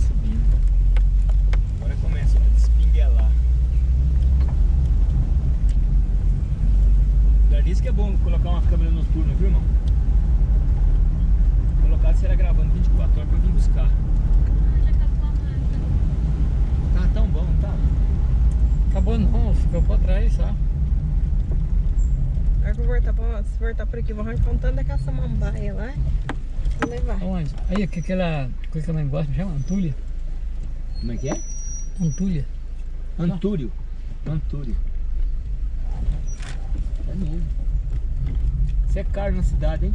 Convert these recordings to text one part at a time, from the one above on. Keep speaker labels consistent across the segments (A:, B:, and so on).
A: subindo. Agora começa a despinguelar. Já disse que é bom colocar uma câmera noturna, viu irmão? Colocar será gravando 24 horas pra vir buscar. Tá tão bom, não tá?
B: Acabou não, ficou pra trás só.
C: Agora que eu voltar, pra- se voltar por aqui, vou arrancar um tanto daquela samambaia lá. Levar.
B: Aonde? Aí, que aquela coisa que a mãe gosta, me chama? Antulha?
A: Como é que é?
B: Antulha.
A: Antúrio. Antúrio. É mesmo. Isso é caro na cidade, hein?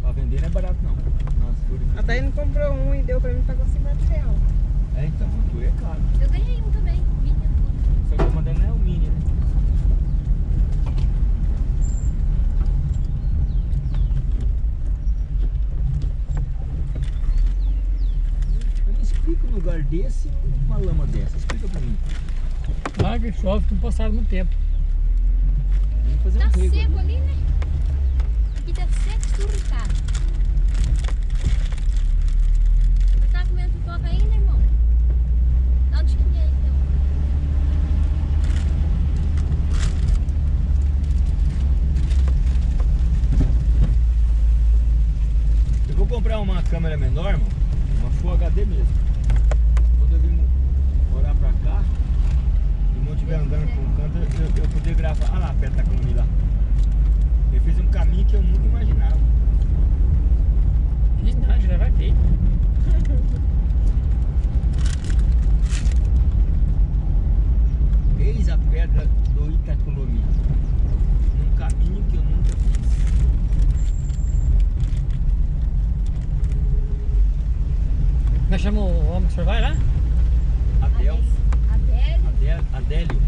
A: Pra vender não é barato não. Nossa.
C: A Daiane comprou um e deu pra mim, pagou 50 reais.
A: É então, Antúrio é caro.
D: Eu ganhei um também, mini Antúlio.
A: Só que o mandando não é o mini, né? Explico um lugar desse e uma lama dessa. Explica pra mim.
B: Água e chove, não passaram muito tempo.
A: Tem que fazer
D: Tá
A: um
D: seco
A: ali.
D: ali, né? Aqui tá seco suricado. Você tá comendo pipoca ainda, irmão? Dá um tiquinho aí, então.
A: Eu vou comprar uma câmera menor, irmão. Uma Full HD mesmo. Quando eu vim morar pra cá e não estiver andando por um canto, eu, eu poder gravar. Ah lá, perto da Clone lá. Ele fez um caminho que eu nunca imaginava.
B: Fiz nada, já vai feito.
A: Eis a pedra do Itacolomi. Num caminho que eu nunca fiz.
B: Como é que chama o homem que o senhor vai lá?
A: Adeus.
D: Adélio.
A: Adé- Adélio.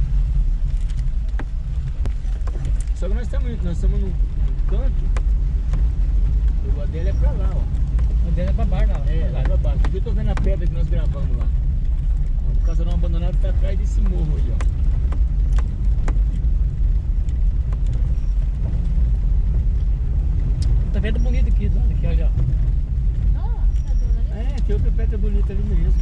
A: Só que nós estamos num, num canto. O Adélio é pra lá, ó.
B: O dele é pra bar, lá.
A: É, lá pra baixo. Aqui eu tô vendo a pedra que nós gravamos lá. O casarão abandonado tá atrás desse morro aí, ó.
B: Tá vendo bonito aqui, aqui, olha.
D: tá dona ali.
A: É, tem outra pedra bonita ali mesmo.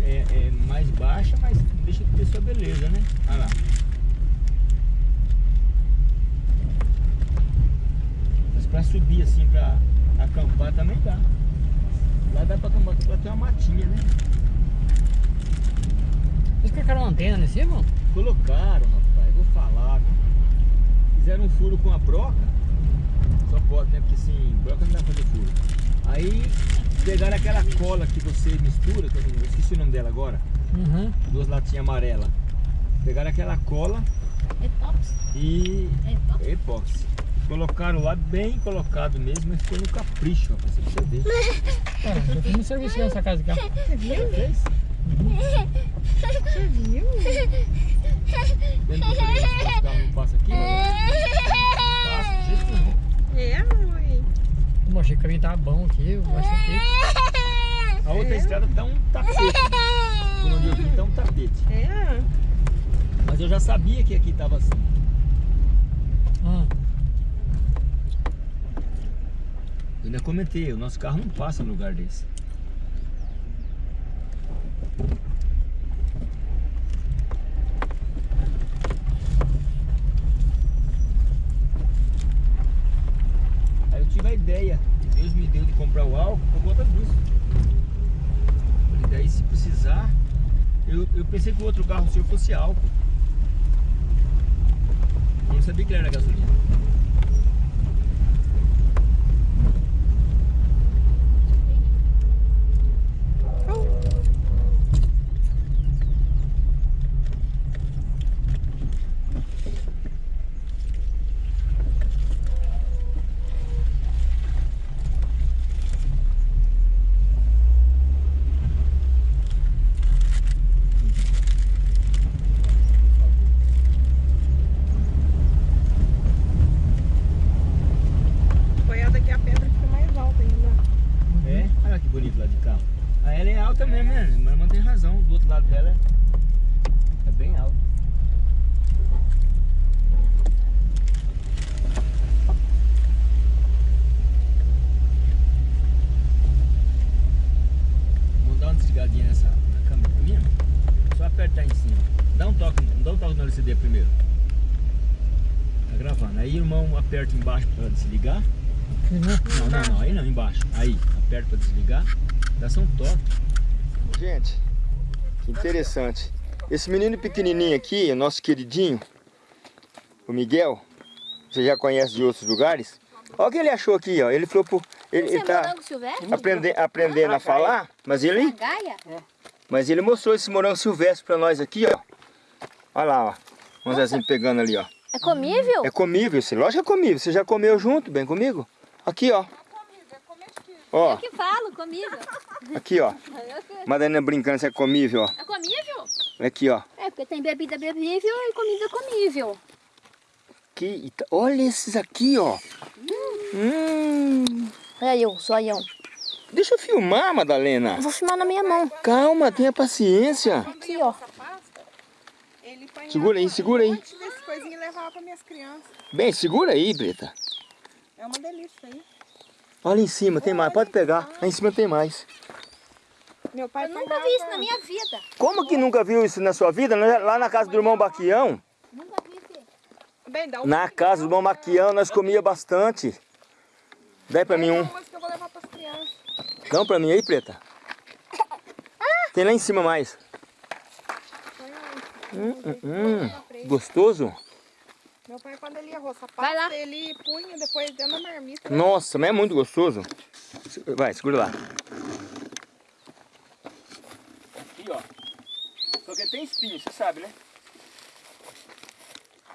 A: É, é mais baixa, mas deixa de ter sua beleza, né? Olha lá. Mas pra subir assim, pra acampar também dá. Lá dá pra acampar, lá tem uma matinha, né?
B: Eles colocaram uma antena nesse, irmão?
A: Colocaram, rapaz, vou falar, viu? Fizeram um furo com a broca. Só pode, né? Porque assim, broca não dá pra fazer furo. Aí pegaram aquela cola que você mistura, que eu, esqueci o nome dela agora,
B: Uhum.
A: duas latinhas amarelas. Pegaram aquela cola
D: Etox.
A: e
D: Etox.
A: Colocaram lá bem colocado mesmo, mas ficou no capricho, rapaz, pra você ver.
B: Ah, já fiz um serviço nessa casa aqui, ó.
C: Você viu?
A: Fez?
C: Você viu?
A: Dentro do freio, o carro não passa aqui, mas não passa.
C: É, mãe.
B: Eu achei que o caminho tava bom aqui, eu achei que...
A: A outra estrada tá um tapete. Por onde eu vim tá um tapete.
C: É.
A: Mas eu já sabia que aqui tava assim.
B: Ah,
A: Eu ainda comentei, o nosso carro não passa no lugar desse. Aí eu tive a ideia, Deus me deu de comprar o álcool por conta disso. Falei, daí se precisar, eu, eu pensei que o outro carro seu fosse álcool. Eu não sabia que era gasolina.
C: Apoiada aqui a pedra fica mais alta ainda.
A: É? Olha que bonito lá de cá. A ela é alta mesmo, né? Mas irmã tem razão. Do outro lado dela é, é bem alto. Olha o CD primeiro. Tá gravando. Aí, irmão, aperta embaixo para desligar. Não, não, não. Aí não, embaixo. Aí, aperta para desligar. Dá são top. Gente, que interessante. Esse menino pequenininho aqui, nosso queridinho, o Miguel, você já conhece de outros lugares. Olha o que ele achou aqui, ó. Ele falou por... Ele,
D: é
A: tá
D: morango silvestre?
A: aprende, aprendendo a falar, mas ele,
D: Gaia?
A: mas ele mostrou esse morango silvestre pra nós aqui, ó. Olha lá, ó. Um Zezinho pegando ali, ó.
D: É comível?
A: É comível, esse lógico que é comível. Você já comeu junto, bem comigo? Aqui, ó. Ó,
D: Eu que falo, comível.
A: aqui, ó.
D: Eu
A: Madalena brincando se é comível, ó.
D: É comível?
A: Aqui, ó.
D: É, porque tem bebida bebível e comida comível.
A: Aqui, olha esses aqui, ó. Hum.
D: Olha eu, só eu.
A: Deixa eu filmar, Madalena.
D: Vou filmar na minha mão.
A: Calma, tenha paciência.
D: Aqui, ó.
A: Segura aí, segura aí. Bem, segura aí, Brita.
C: É uma delícia aí.
A: Olha em cima, tem mais. Pode pegar. Lá em cima tem mais.
C: Meu pai
D: Eu nunca vi isso na minha vida.
A: Como que nunca viu isso na sua vida? Lá na casa do irmão Baquião,
D: Nunca vi isso.
C: Bem, dá um
A: na casa do irmão Baquião, nós comia bastante. Dá pra mim um.
C: umas que eu vou levar para as crianças.
A: Dá um pra mim aí, Preta. Tem lá em cima mais. Hum, hum, hum. Gostoso?
C: Meu pai, quando ele ia roçar
D: Vai lá.
C: pasta, ele punha depois dentro da marmita.
A: Nossa, mas é muito gostoso. Vai, segura lá. Aqui, ó. Só que tem espinho, você sabe, né?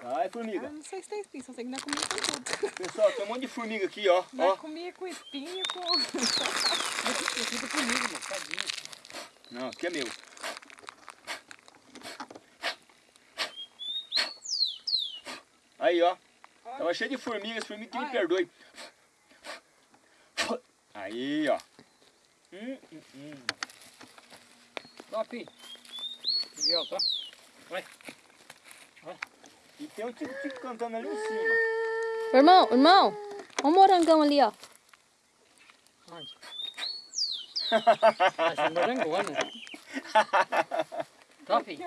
A: Ai,
C: Ah,
A: formiga.
C: não sei se tem espinho, só sei que não comia com tudo.
A: Pessoal, tem um monte de formiga aqui, ó.
C: Nós
A: ó.
C: comia com espinho, com...
A: Não, aqui é meu. Aí, ó. Tava cheio de formigas, formiga que me
C: Olha.
A: perdoe. Aí, ó. Hum, hum, hum.
B: Top. Miguel, tá?
A: E tem um tico-tico cantando ali em cima.
D: Irmão, irmão. Olha o morangão ali, ó.
B: Onde? Essa é morangona. Top.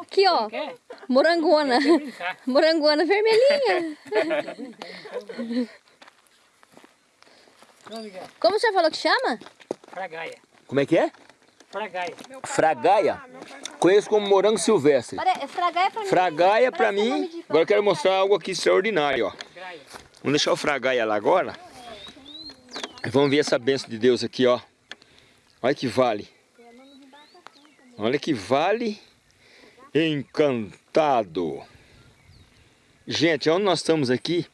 D: Aqui, ó. Morangona. Morangona vermelhinha. Como você falou que chama?
B: Fragaia.
A: Como é que é?
B: Fragaia.
A: Fragaia? Conheço como morango silvestre.
D: Pare... Fragaia pra mim.
A: Fragaia pra mim. Agora eu quero mostrar algo aqui extraordinário, ó.
B: Fragaia.
A: Vamos deixar o fragaia lá agora. E vamos ver essa benção de Deus aqui, ó. Olha que vale. Olha que vale encantado. Gente, onde nós estamos aqui?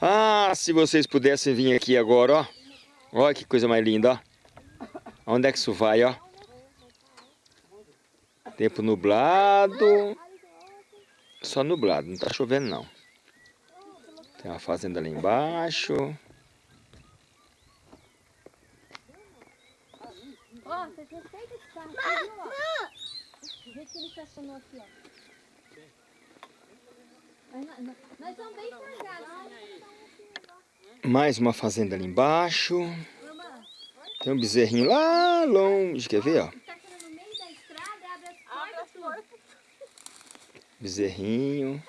A: Ah, se vocês pudessem vir aqui agora, ó. Olha que coisa mais linda, ó. Onde é que isso vai, ó? Tempo nublado. Só nublado, não tá chovendo não. Tem uma fazenda ali embaixo.
D: Ó, vocês respeitam esse carro aqui, nós- bem.
A: Mais uma fazenda ali embaixo. Tem um bezerrinho lá longe, quer ver, ó?
D: tudo.
A: Bezerrinho.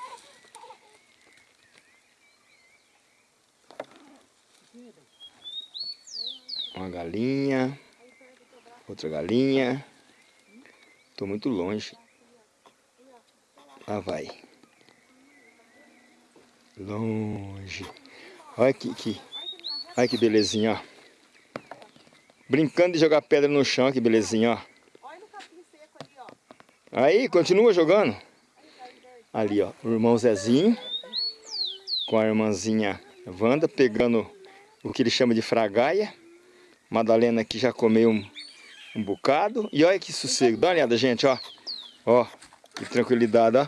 A: Uma galinha. Outra galinha. Tô muito longe. Lá vai. Longe. Olha que, que, olha que belezinha, ó. Brincando de jogar pedra no chão, que belezinha, ó. Aí, continua jogando. Ali, ó, o irmão Zezinho com a irmãzinha Wanda pegando o que ele chama de fragaia. Madalena aqui já comeu um, um bocado. E olha que sossego. Dá uma olhada, gente, ó. Ó, que tranquilidade, ó.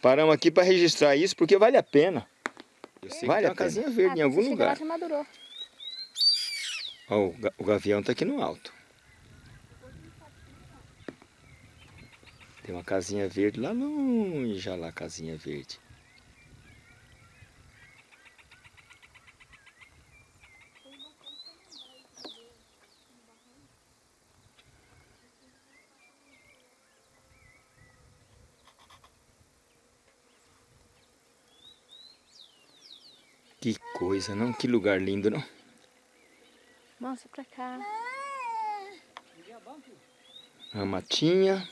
A: Paramos aqui para registrar isso porque vale a pena. Vale a casinha verde em algum lugar.
D: já madurou.
A: Ó, o, ga- o gavião tá aqui no alto. Tem uma casinha verde lá longe, olha lá a casinha verde. Coisa, não? Que lugar lindo, não?
D: Mostra pra cá.
A: A matinha.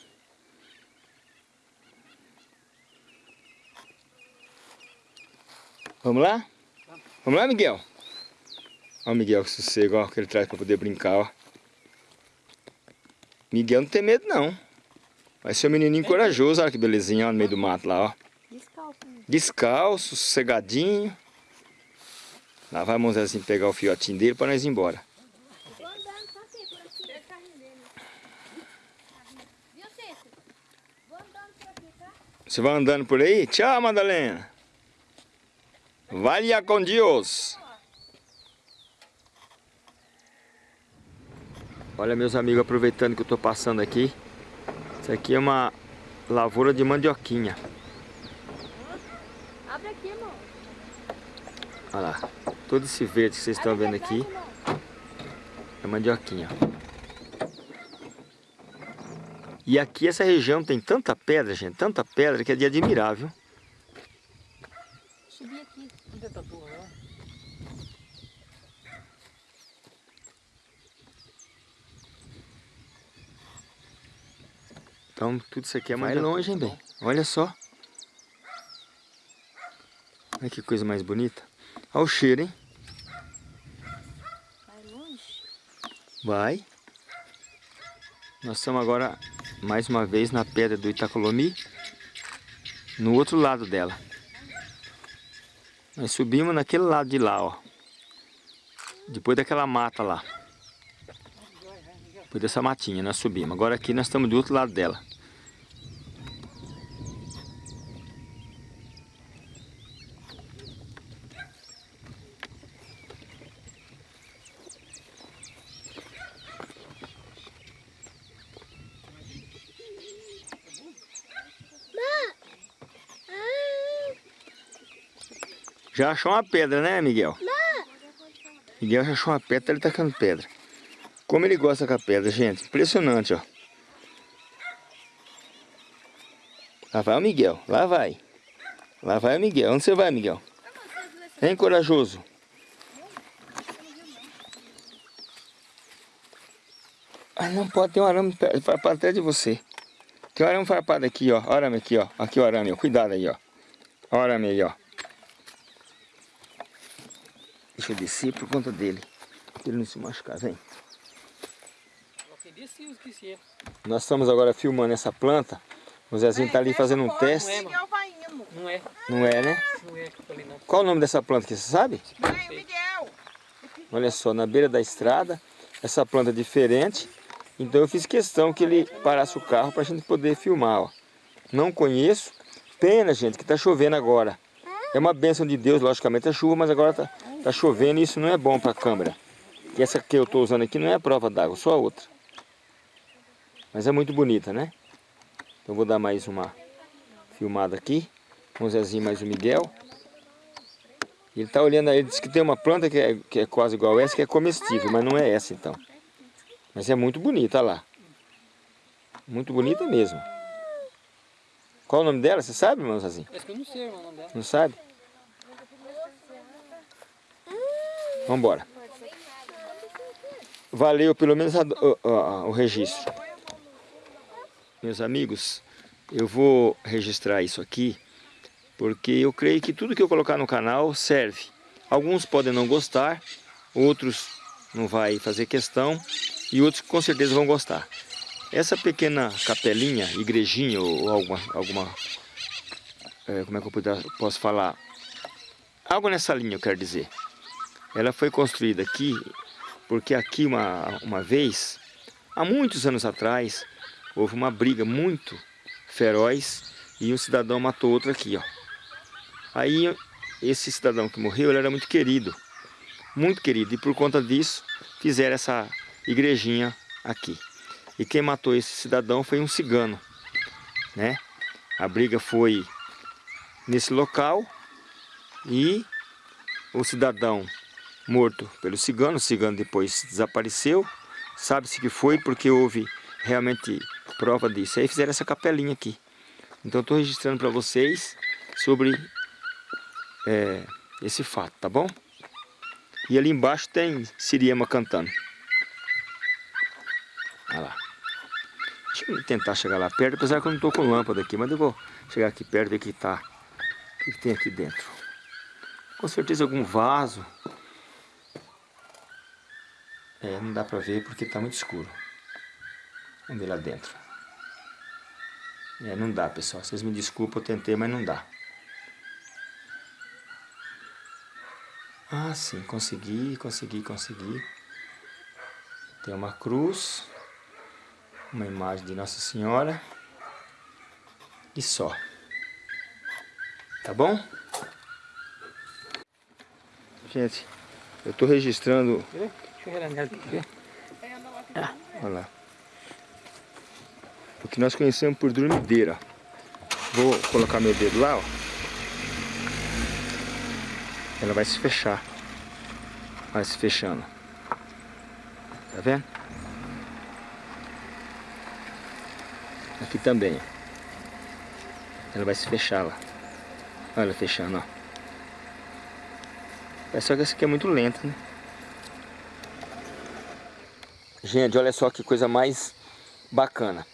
A: Vamos lá? Vamos lá, Miguel? Olha o Miguel que sossego, ó, que ele traz para poder brincar, ó. Miguel não tem medo, não. Vai ser um menininho corajoso, olha que belezinha, ó, no meio do mato lá, ó.
D: Descalço. né?
A: Descalço, sossegadinho. Lá vai o Zezinho pegar o fiotinho dele para nós ir embora. Você vai andando por aí? Tchau, Madalena. Vaya com Deus. Olha, meus amigos, aproveitando que eu estou passando aqui. Isso aqui é uma lavoura de mandioquinha.
D: Abre aqui, irmão.
A: Olha lá. Todo esse verde que vocês estão vendo aqui é mandioquinha. E aqui essa região tem tanta pedra, gente, tanta pedra que é de?
D: Subi aqui.
B: Onde tá lá?
A: Então tudo isso aqui é mais longe, hein, bem? Olha só. Olha que coisa mais bonita. Olha o cheiro, hein?
D: Vai longe.
A: Vai. Nós estamos agora, mais uma vez, na pedra do Itacolomi. No outro lado dela. Nós subimos naquele lado de lá, ó. Depois daquela mata lá. Depois dessa matinha, nós subimos. Agora aqui nós estamos do outro lado dela. Já achou uma pedra, né, Miguel? Miguel já achou uma pedra, ele tá tacando pedra. Como ele gosta com a pedra, gente. Impressionante, ó. Lá vai o Miguel, lá vai. Lá vai o Miguel. Onde você vai, Miguel? Hein, corajoso? Ah, não pode ter um arame farpado atrás de você. Tem um arame farpado aqui, ó. Arame aqui, ó. Aqui o arame, ó. Cuidado aí, ó. Arame aí, ó. Deixa eu descer por conta dele. Ele não se machucar, vem. Nós estamos agora filmando essa planta. O Zezinho tá ali fazendo um teste.
C: Indo.
B: Não é,
A: Não é, né?
B: é que.
A: Qual o nome dessa planta aqui, você sabe? Olha só, na beira da estrada. Essa planta é diferente. Então eu fiz questão que ele parasse o carro para a gente poder filmar, ó. Não conheço. Pena, gente, que tá chovendo agora. É uma bênção de Deus, logicamente, a chuva, mas agora tá, tá chovendo e isso não é bom para a câmera. E essa que eu estou usando aqui não é a prova d'água, só a outra. Mas é muito bonita, né? Então vou dar mais uma filmada aqui. Com o Zezinho mais o Miguel. Ele tá olhando aí, disse que tem uma planta que é, que é quase igual essa, que é comestível, mas não é essa então. Mas é muito bonita, olha lá. Muito bonita mesmo. Qual o nome dela? Você sabe, irmão Zezinho?
B: Parece que eu não sei o nome dela.
A: Não sabe? Vamos embora. Valeu pelo menos a- o- o- o registro. Meus amigos, eu vou registrar isso aqui porque eu creio que tudo que eu colocar no canal serve. Alguns podem não gostar, outros não vai fazer questão e outros com certeza vão gostar. Essa pequena capelinha, igrejinha ou, alguma, alguma é, como é que eu posso falar? Algo nessa linha eu quero dizer. Ela foi construída aqui porque aqui uma, uma vez, há muitos anos atrás, houve uma briga muito feroz e um cidadão matou outro aqui, ó. Aí esse cidadão que morreu, ele era muito querido, muito querido, e por conta disso fizeram essa igrejinha aqui. E quem matou esse cidadão foi um cigano, né? A briga foi nesse local e o cidadão morto pelo cigano, o cigano depois desapareceu, sabe-se que foi porque houve realmente prova disso. Aí fizeram essa capelinha aqui. Então estou registrando para vocês sobre é, esse fato, tá bom? E ali embaixo tem Siriema cantando. Olha lá. Deixa eu tentar chegar lá perto, apesar que eu não estou com lâmpada aqui, mas eu vou chegar aqui perto e ver o que tá. O que tem aqui dentro. Com certeza algum vaso. É, não dá pra ver porque tá muito escuro. Vamos ver lá dentro. É, não dá, pessoal. Vocês me desculpem, eu tentei, mas não dá. Ah, sim, consegui, consegui, consegui. Tem uma cruz, uma imagem de Nossa Senhora e só. Tá bom? Gente, eu tô registrando. Ah, olha lá. O que nós conhecemos por dormideira. Vou colocar meu dedo lá, ó. Ela vai se fechar. Vai se fechando. Tá vendo? Aqui também. Ela vai se fechar lá. Olha ela fechando, ó. É só que essa aqui é muito lenta, né? Gente, olha só que coisa mais bacana.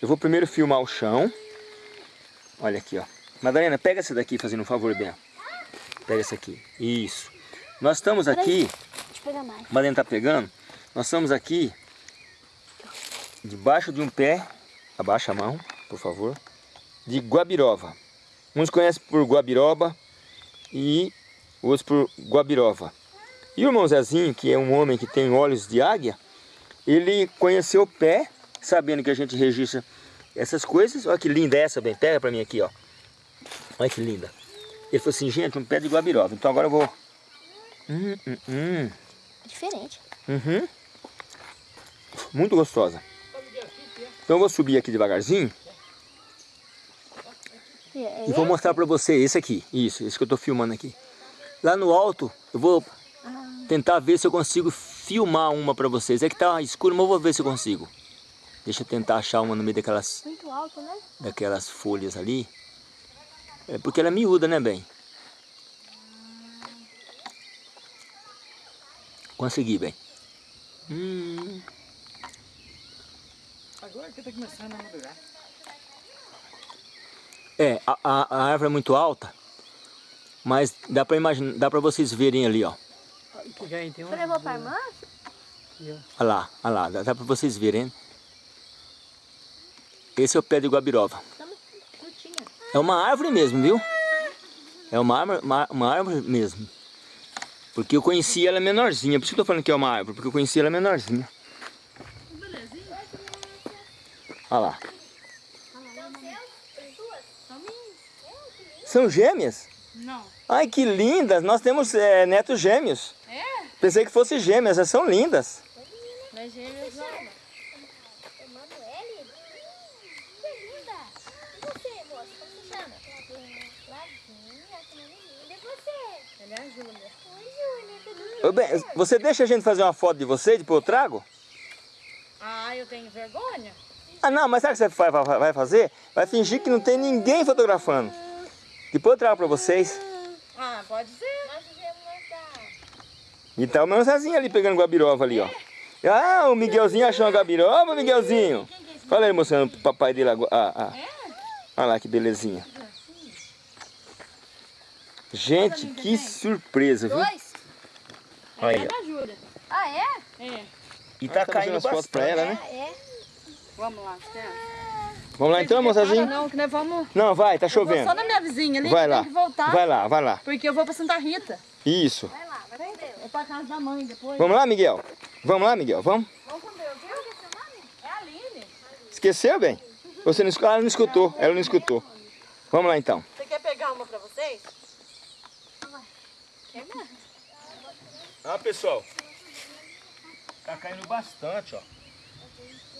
A: Eu vou primeiro filmar o chão. Olha aqui, ó. Madalena, pega essa daqui, fazendo um favor, bem. Pega essa aqui. Isso. Nós estamos aqui...
D: Deixa eu pegar mais.
A: Madalena tá pegando. Nós estamos aqui... Debaixo de um pé... Abaixa a mão, por favor. De guabirova. Uns conhecem por guabiroba e outros por guabirova. E o irmão Zezinho, que é um homem que tem olhos de águia, ele conheceu o pé, sabendo que a gente registra essas coisas. Olha que linda essa, bem. Pega pra mim aqui, ó. Olha que linda. Ele falou assim, gente, um pé de guabirova. Então agora eu vou... Hum, hum, hum.
D: Diferente.
A: Uhum. Muito gostosa. Então eu vou subir aqui devagarzinho
D: É,
A: e vou mostrar pra você esse aqui. Isso, esse que eu tô filmando aqui. Lá no alto, eu vou tentar ver se eu consigo filmar uma pra vocês. É que tá escuro, mas eu vou ver se eu consigo. Deixa eu tentar achar uma no meio daquelas,
D: Muito alto, né?
A: daquelas folhas ali. É porque ela é miúda, né, bem? Consegui, bem. Hum,
B: Agora que tá começando a madurar.
A: é, a, a, a árvore é muito alta, mas dá pra imaginar, dá pra vocês verem ali, ó.
B: Já tem
D: Você levou pra irmã?
B: Aqui, ó.
A: Olha lá, olha lá, dá, dá pra vocês verem. Esse é o pé de guabirova. É uma árvore mesmo, viu? É uma árvore, uma, uma árvore mesmo. Porque eu conheci ela menorzinha. Por isso que eu tô falando que é uma árvore, porque eu conheci ela menorzinha. Olha lá. São gêmeas?
E: Não.
A: Ai, que lindas! Nós temos é, netos gêmeos. Pensei que fossem gêmeas, elas são lindas.
E: Mas gêmeos não.
D: Emanuele? Linda. E você, moça? Como você chama? Flavinha, que nome lindo. E você?
E: Ela é a Júlia.
D: Oi, Júlia. Tudo
A: bem, você deixa a gente fazer uma foto de você, depois eu trago?
E: Ah, eu tenho vergonha?
A: Ah, não, mas sabe o que você vai, vai- vai fazer? Vai fingir que não tem ninguém fotografando. Depois eu trago pra vocês.
E: Ah, pode ser.
A: E tá o meu Zezinho ali pegando guabirova ali, ó. Ah, o Miguelzinho achou uma guabiroba, Miguelzinho. Fala aí, mostrando pro papai dele agora. Ah, ah. Olha lá que belezinha. Gente, que surpresa, viu?
D: Dois?
A: Olha
E: É
A: aí.
D: Ah, é?
E: É.
A: E tá caindo as fotos pra ela, né?
D: É.
E: Vamos lá?
A: Vamos lá então, moçazinho?
E: Não, que nós vamos...
A: Não, vai, tá
E: Eu vou
A: chovendo.
E: só na minha vizinha ali,
A: Vai
E: tem
A: lá,
E: que voltar.
A: vai lá, vai lá.
E: Porque eu vou pra Santa Rita.
A: Isso.
E: Vou pra casa da mãe depois.
A: Vamos lá, Miguel? Vamos lá, Miguel, vamos?
E: Vamos com Deus, viu? É a Aline.
A: Esqueceu, bem? Você não escutou? Ela não escutou, ela não escutou. Vamos lá então.
E: Você quer pegar uma pra vocês?
D: Quer mesmo?
A: Ah, pessoal. Tá caindo bastante, ó.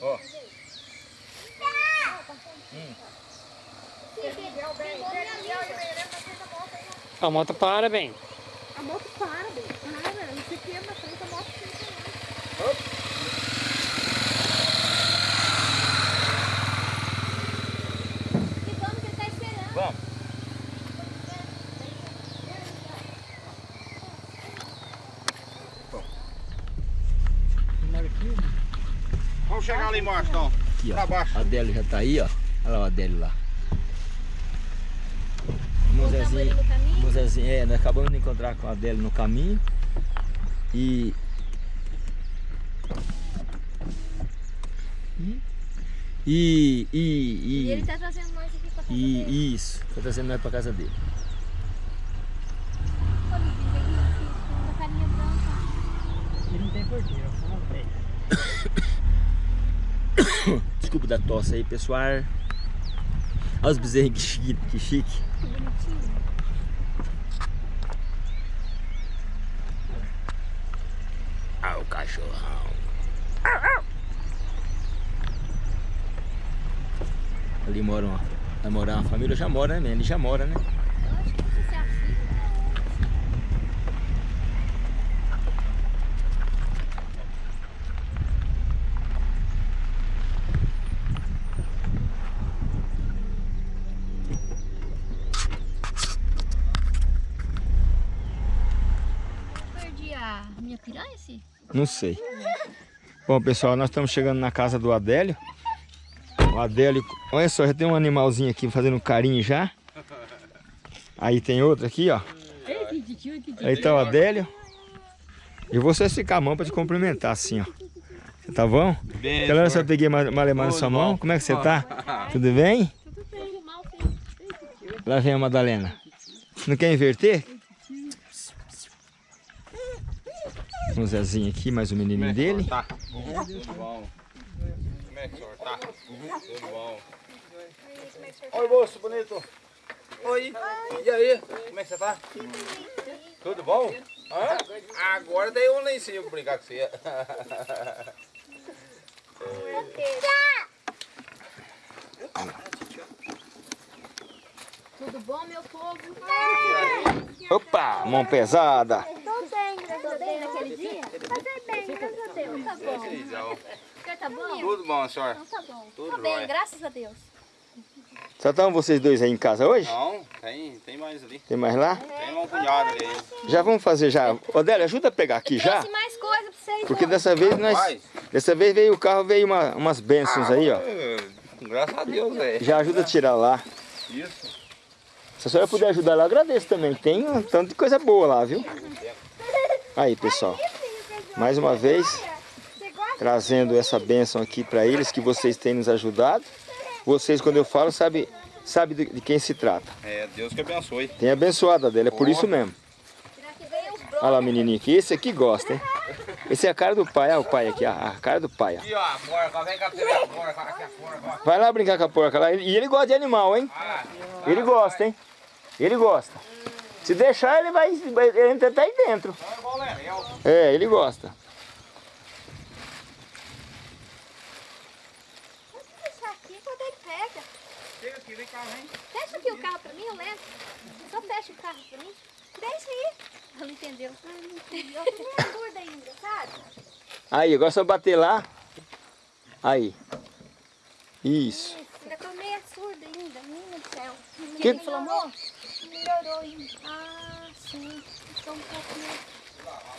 A: Ó.
B: A moto para, bem.
D: A moto para, bem. Para. Você quebra na frente, a moto fica lá. E vamos que ele tá esperando.
A: Vamos.
F: Vamos chegar lá embaixo, então.
A: Aqui, ó.
F: Pra baixo.
A: A Adélio já tá aí, ó. Olha lá o Adélio lá. O
E: ele.
A: Mozezinho, é, nós acabamos de encontrar com a Adélio no caminho. E... E... E...
E: E ele
A: E...
E: tá trazendo nós aqui pra casa dele.
A: E isso, tá trazendo nós pra casa dele.
E: Olha o vídeo aqui, filho, com a carinha branca.
B: Aqui não tem porteiro, só uma velha.
A: Desculpa da tosse aí, pessoal. Olha os bezerrinhos que chique. Que chique.
E: Que bonitinho.
A: Ah, o cachorrão. Ali mora uma, vai morar uma família, já mora, né? Ele já mora, né?
E: Eu acho que não sei se é a filha. Perdi a minha piranha, esse?
A: Não sei. Bom, pessoal, nós estamos chegando na casa do Adélio. O Adélio, olha só, já tem um animalzinho aqui fazendo carinho já. Aí tem outro aqui, ó. Aí tá o Adélio. E você ficar a mão pra te cumprimentar assim, ó. Você tá bom?
F: Bem,
A: Aquela hora eu peguei ma- malemar na sua
F: bom.
A: mão. Como é que você tá? Tudo bem? Lá vem a Madalena. Não quer inverter? O Zezinho aqui, mais o menininho dele.
F: Tá. Tudo bom. Como é que o senhor tá? Tudo bom. Oi, moço bonito. Oi. E aí? Como é que você tá? Tudo bom? Hã? Agora daí eu nem sei brincar com você.
E: Tudo bom, meu povo?
A: Opa, mão pesada.
E: Bem, graças a Deus. naquele dia? Passei bem, graças a Deus. Tá bom. O senhor tá bom?
F: Tudo bom, senhor?
E: Então tá bom.
F: Tudo
E: Tô bem,
F: jóia.
E: graças a Deus.
A: Só estão vocês dois aí em casa hoje?
F: Não, tem, tem mais ali.
A: Tem mais lá?
F: Tem uma cunhada ali.
A: Já vamos fazer já. Odélia, ajuda a pegar aqui já.
E: Mais coisa pra vocês.
A: Porque dessa vez nós.
F: Rapaz.
A: Dessa vez veio o carro, veio uma- umas bênçãos aí, ó.
F: É, Graças a Deus, velho.
A: Já ajuda a tirar lá.
F: Isso.
A: Se a senhora puder ajudar lá, eu agradeço também. Tem um tanto de coisa boa lá, viu? Aí, pessoal. Mais uma vez, trazendo essa bênção aqui para eles, que vocês têm nos ajudado. Vocês, quando eu falo, sabe, sabe de, quem se trata.
F: É, Deus que abençoe.
A: Tem abençoada dela, é por isso mesmo. Olha lá, menininho aqui. Esse aqui gosta, hein? Esse é a cara do pai. Olha o pai aqui, a, cara do pai.
F: Aqui, ó, a porca. Vem cá a porca.
A: Vai lá brincar com a porca lá. E ele gosta de animal, hein? Ele gosta, hein? Ele gosta. Se deixar, ele vai, vai- ele entra até aí dentro.
F: É
A: ele gosta.
E: Pode deixar aqui quando ele pega.
F: Chega aqui, vem cá, vem.
E: Fecha aqui o carro pra mim, eu levo. Só fecha o carro pra mim. Deixa aí. Ela não entendeu. Ah, não entendi. Eu tô meio surda ainda, sabe?
A: Aí, agora é só bater lá. Aí. Isso.
E: Ainda tô meio surda ainda, menina do céu.
A: Que-
E: inflamou? Melhorou ainda. Ah, sim. Estou um meio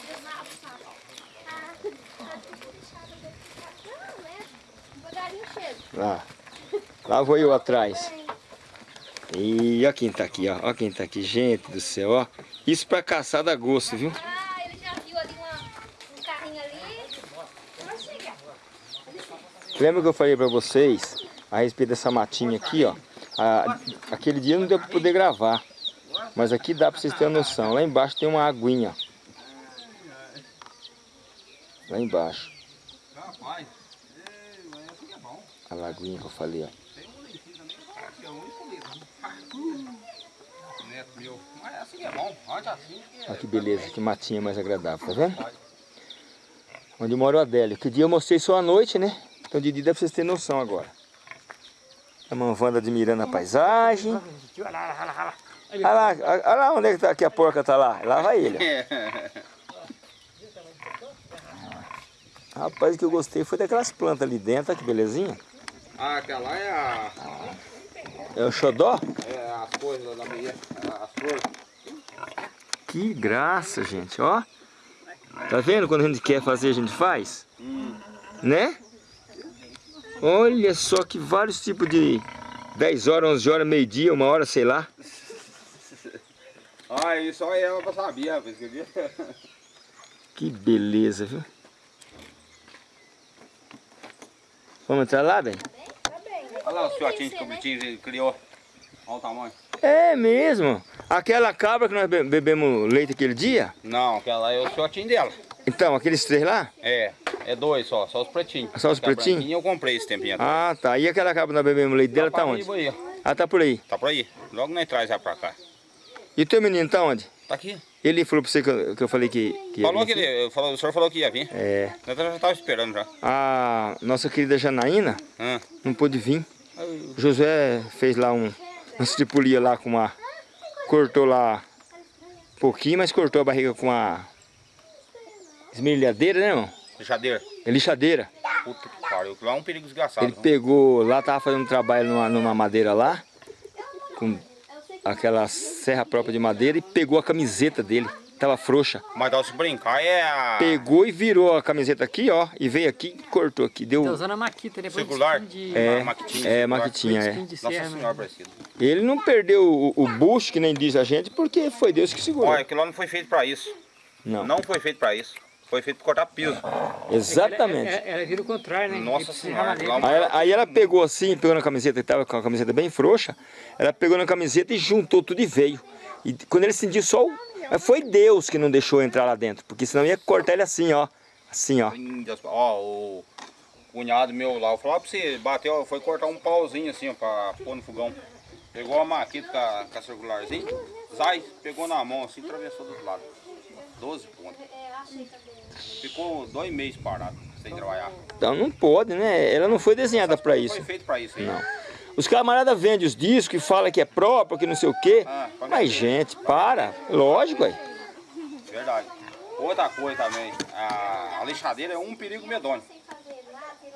E: desabaçada. Ah, tá tudo puxado daqui. Não? Devagarinho chega.
A: Lá. Lá vou eu atrás. E olha quem tá aqui, ó. Olha quem tá aqui. Gente do céu, ó. Isso pra caçar dá gosto, viu?
E: Ah, ele já viu ali uma, um carrinho ali.
A: Lembra que eu falei pra vocês a respeito dessa matinha aqui, ó? A- aquele dia não deu pra poder gravar. Mas aqui dá pra vocês terem noção. Lá embaixo tem uma aguinha. Lá embaixo.
F: Rapaz. É bom.
A: A lagoinha que eu falei, ó.
F: Tem um. Neto meu. Mas é bom. Assim
A: Olha que beleza, que matinha mais agradável, tá vendo? Onde mora o Adélio. Que dia eu mostrei só à noite, né? Então de dia dá pra vocês terem noção agora. A Manvanda admirando a paisagem. Olha lá, olha lá onde é que, tá, que a porca tá lá. Lá vai ele. Rapaz, o que eu gostei foi daquelas plantas ali dentro, olha que belezinha.
F: Ah, aquela lá é a.
A: É o xodó?
F: É as coisas lá da. As flores.
A: Que graça, gente, ó. Tá vendo? Quando a gente quer fazer, a gente faz? Né? Olha só que vários tipos de 10 horas, 11 horas, meio-dia, uma hora, sei lá.
F: Ah, isso só ela pra saber, rapaz. quer ver?
A: Que beleza, viu? Vamos entrar lá, bem?
F: Olha lá os fiotinhos que o Bitinho criou. Olha o tamanho.
A: É mesmo. Aquela cabra que nós be- bebemos leite aquele dia?
F: Não, aquela lá é o fiotinho dela.
A: Então, aqueles três lá?
F: É, é dois só, só os pretinhos.
A: Só os
F: Aquela
A: pretinhos?
F: Eu comprei esse tempinho atrás.
A: Ah, tá. E aquela cabra que nós bebemos leite dela tá onde?
F: Aí.
A: Ah, tá por aí.
F: Tá por aí. Logo nós traz ela pra cá.
A: E o teu menino tá onde?
F: Tá aqui.
A: Ele falou pra você que eu, que eu falei que, que ia
F: Falou que ele, falou, o senhor falou que ia vir.
A: É.
F: Nós já tava esperando já.
A: A nossa querida Janaína
F: Ah.
A: não pôde vir. O Josué fez lá um, uma estripulia lá com uma... Cortou lá um pouquinho, mas cortou a barriga com uma esmerilhadeira, né, irmão?
F: Lixadeira.
A: É lixadeira.
F: Puta que pariu. Lá é um perigo desgraçado.
A: Ele pegou, lá tava fazendo um trabalho numa, numa madeira lá, com aquela serra própria de madeira, e pegou a camiseta dele, tava frouxa.
F: Mas dá se brincar é a...
A: Pegou e virou a camiseta aqui, ó, e veio aqui e cortou aqui.
B: Tá
A: Deu.
B: usando a maquita, depois
F: Circular?
B: de
A: É,
F: maquitinha,
A: é,
F: circular.
A: maquitinha, é.
F: Nossa
B: serra,
F: senhora, parecido.
A: Ele não perdeu o, o bucho, que nem diz a gente, porque foi Deus que segurou.
F: Olha, aquilo lá não foi feito pra isso.
A: Não,
F: Não foi feito pra isso. Foi feito pra cortar piso.
A: exatamente.
B: Ela, ela vira o contrário, né?
F: Nossa senhora.
A: Aí ela, aí ela pegou assim, pegou na camiseta, que tava com a camiseta bem frouxa, ela pegou na camiseta e juntou tudo e veio. E quando ele sentiu só o... Foi Deus que não deixou entrar lá dentro, porque senão ia cortar ele assim, ó. Assim, ó.
F: Ó, o cunhado meu lá, eu falava pra você, bateu, foi cortar um pauzinho assim, ó, pra pôr no fogão. Pegou a maquita com a, com a circularzinha, sai, pegou na mão assim, atravessou do outro lado. 12 pontos. Ficou dois meses parado, sem trabalhar.
A: Então não pode, né? Ela não foi desenhada pra
F: Não
A: isso.
F: foi feito pra isso aí.
A: Não. Os camaradas vendem os discos e falam que é próprio, que não sei o quê.
F: Ah,
A: Mas, gente, para. Lógico, aí.
F: Verdade. Outra coisa também, a, a lixadeira é um perigo medonho.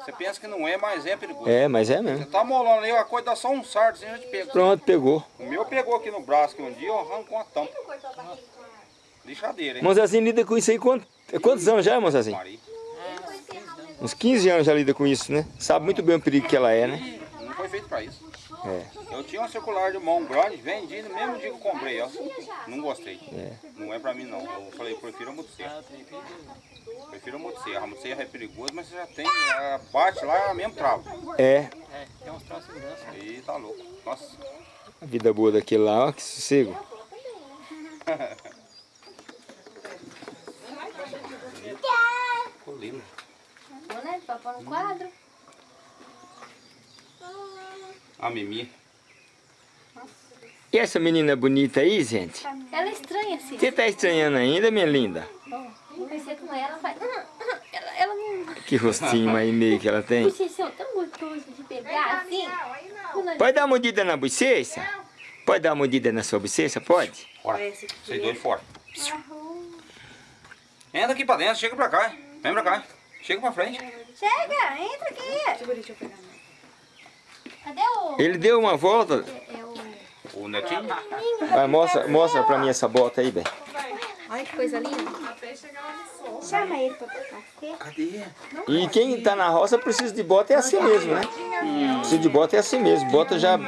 F: Você pensa que não é, mas é perigoso.
A: É, mas é
F: Você
A: mesmo.
F: tá molando ali, a coisa dá só um sardo, assim, já te pega.
A: Pronto, pegou.
F: O meu pegou aqui no braço que um dia, ó, arrancou uma tampa. Lixadeira, hein?
A: Mozazinho lida com isso aí quantos, quantos anos já, Mozazinho?
F: Maria.
A: Uns 15 anos já lida com isso, né? Sabe muito bem o perigo que ela é, né?
F: Não foi feito pra isso.
A: É.
F: Eu tinha uma circular de mão grande, vendi no mesmo dia que eu comprei, ó. Não gostei. Não é pra mim não. Eu falei, prefiro a motosserra. Prefiro a motosserra. A motosserra é perigoso, mas você já tem, a bate lá, mesmo trava.
A: É.
B: É, tem uns troços de segurança.
F: E tá louco. Nossa.
A: A vida boa daquele lá, ó, que sossego.
D: Vou, né? Pra pôr no quadro.
F: A Mimi.
A: E essa menina bonita aí, gente?
D: Ela é estranha, assim.
A: Você tá estranhando ainda, minha linda?
D: Conversei com ela, ela faz... Ela, ela não...
A: Que rostinho mais meio que ela tem.
D: Bochechão tão gostoso de pegar, assim.
A: Pode dar uma mordida na bochecha? Pode dar uma mordida na sua bochecha? Pode?
F: Bora. Vocês dois fora. Entra aqui pra dentro, chega pra cá. Vem pra cá. Chega pra frente.
D: Chega, entra aqui. Cadê o...
A: Ele deu uma volta.
D: É o...
F: O netinho.
A: Vai, mostra, mostra pra mim essa bota aí, bem.
D: Olha que coisa linda. Chama ele pra pegar.
F: Cadê?
A: E quem tá na roça precisa de bota é assim mesmo, né? Precisa de bota é assim mesmo. Bota já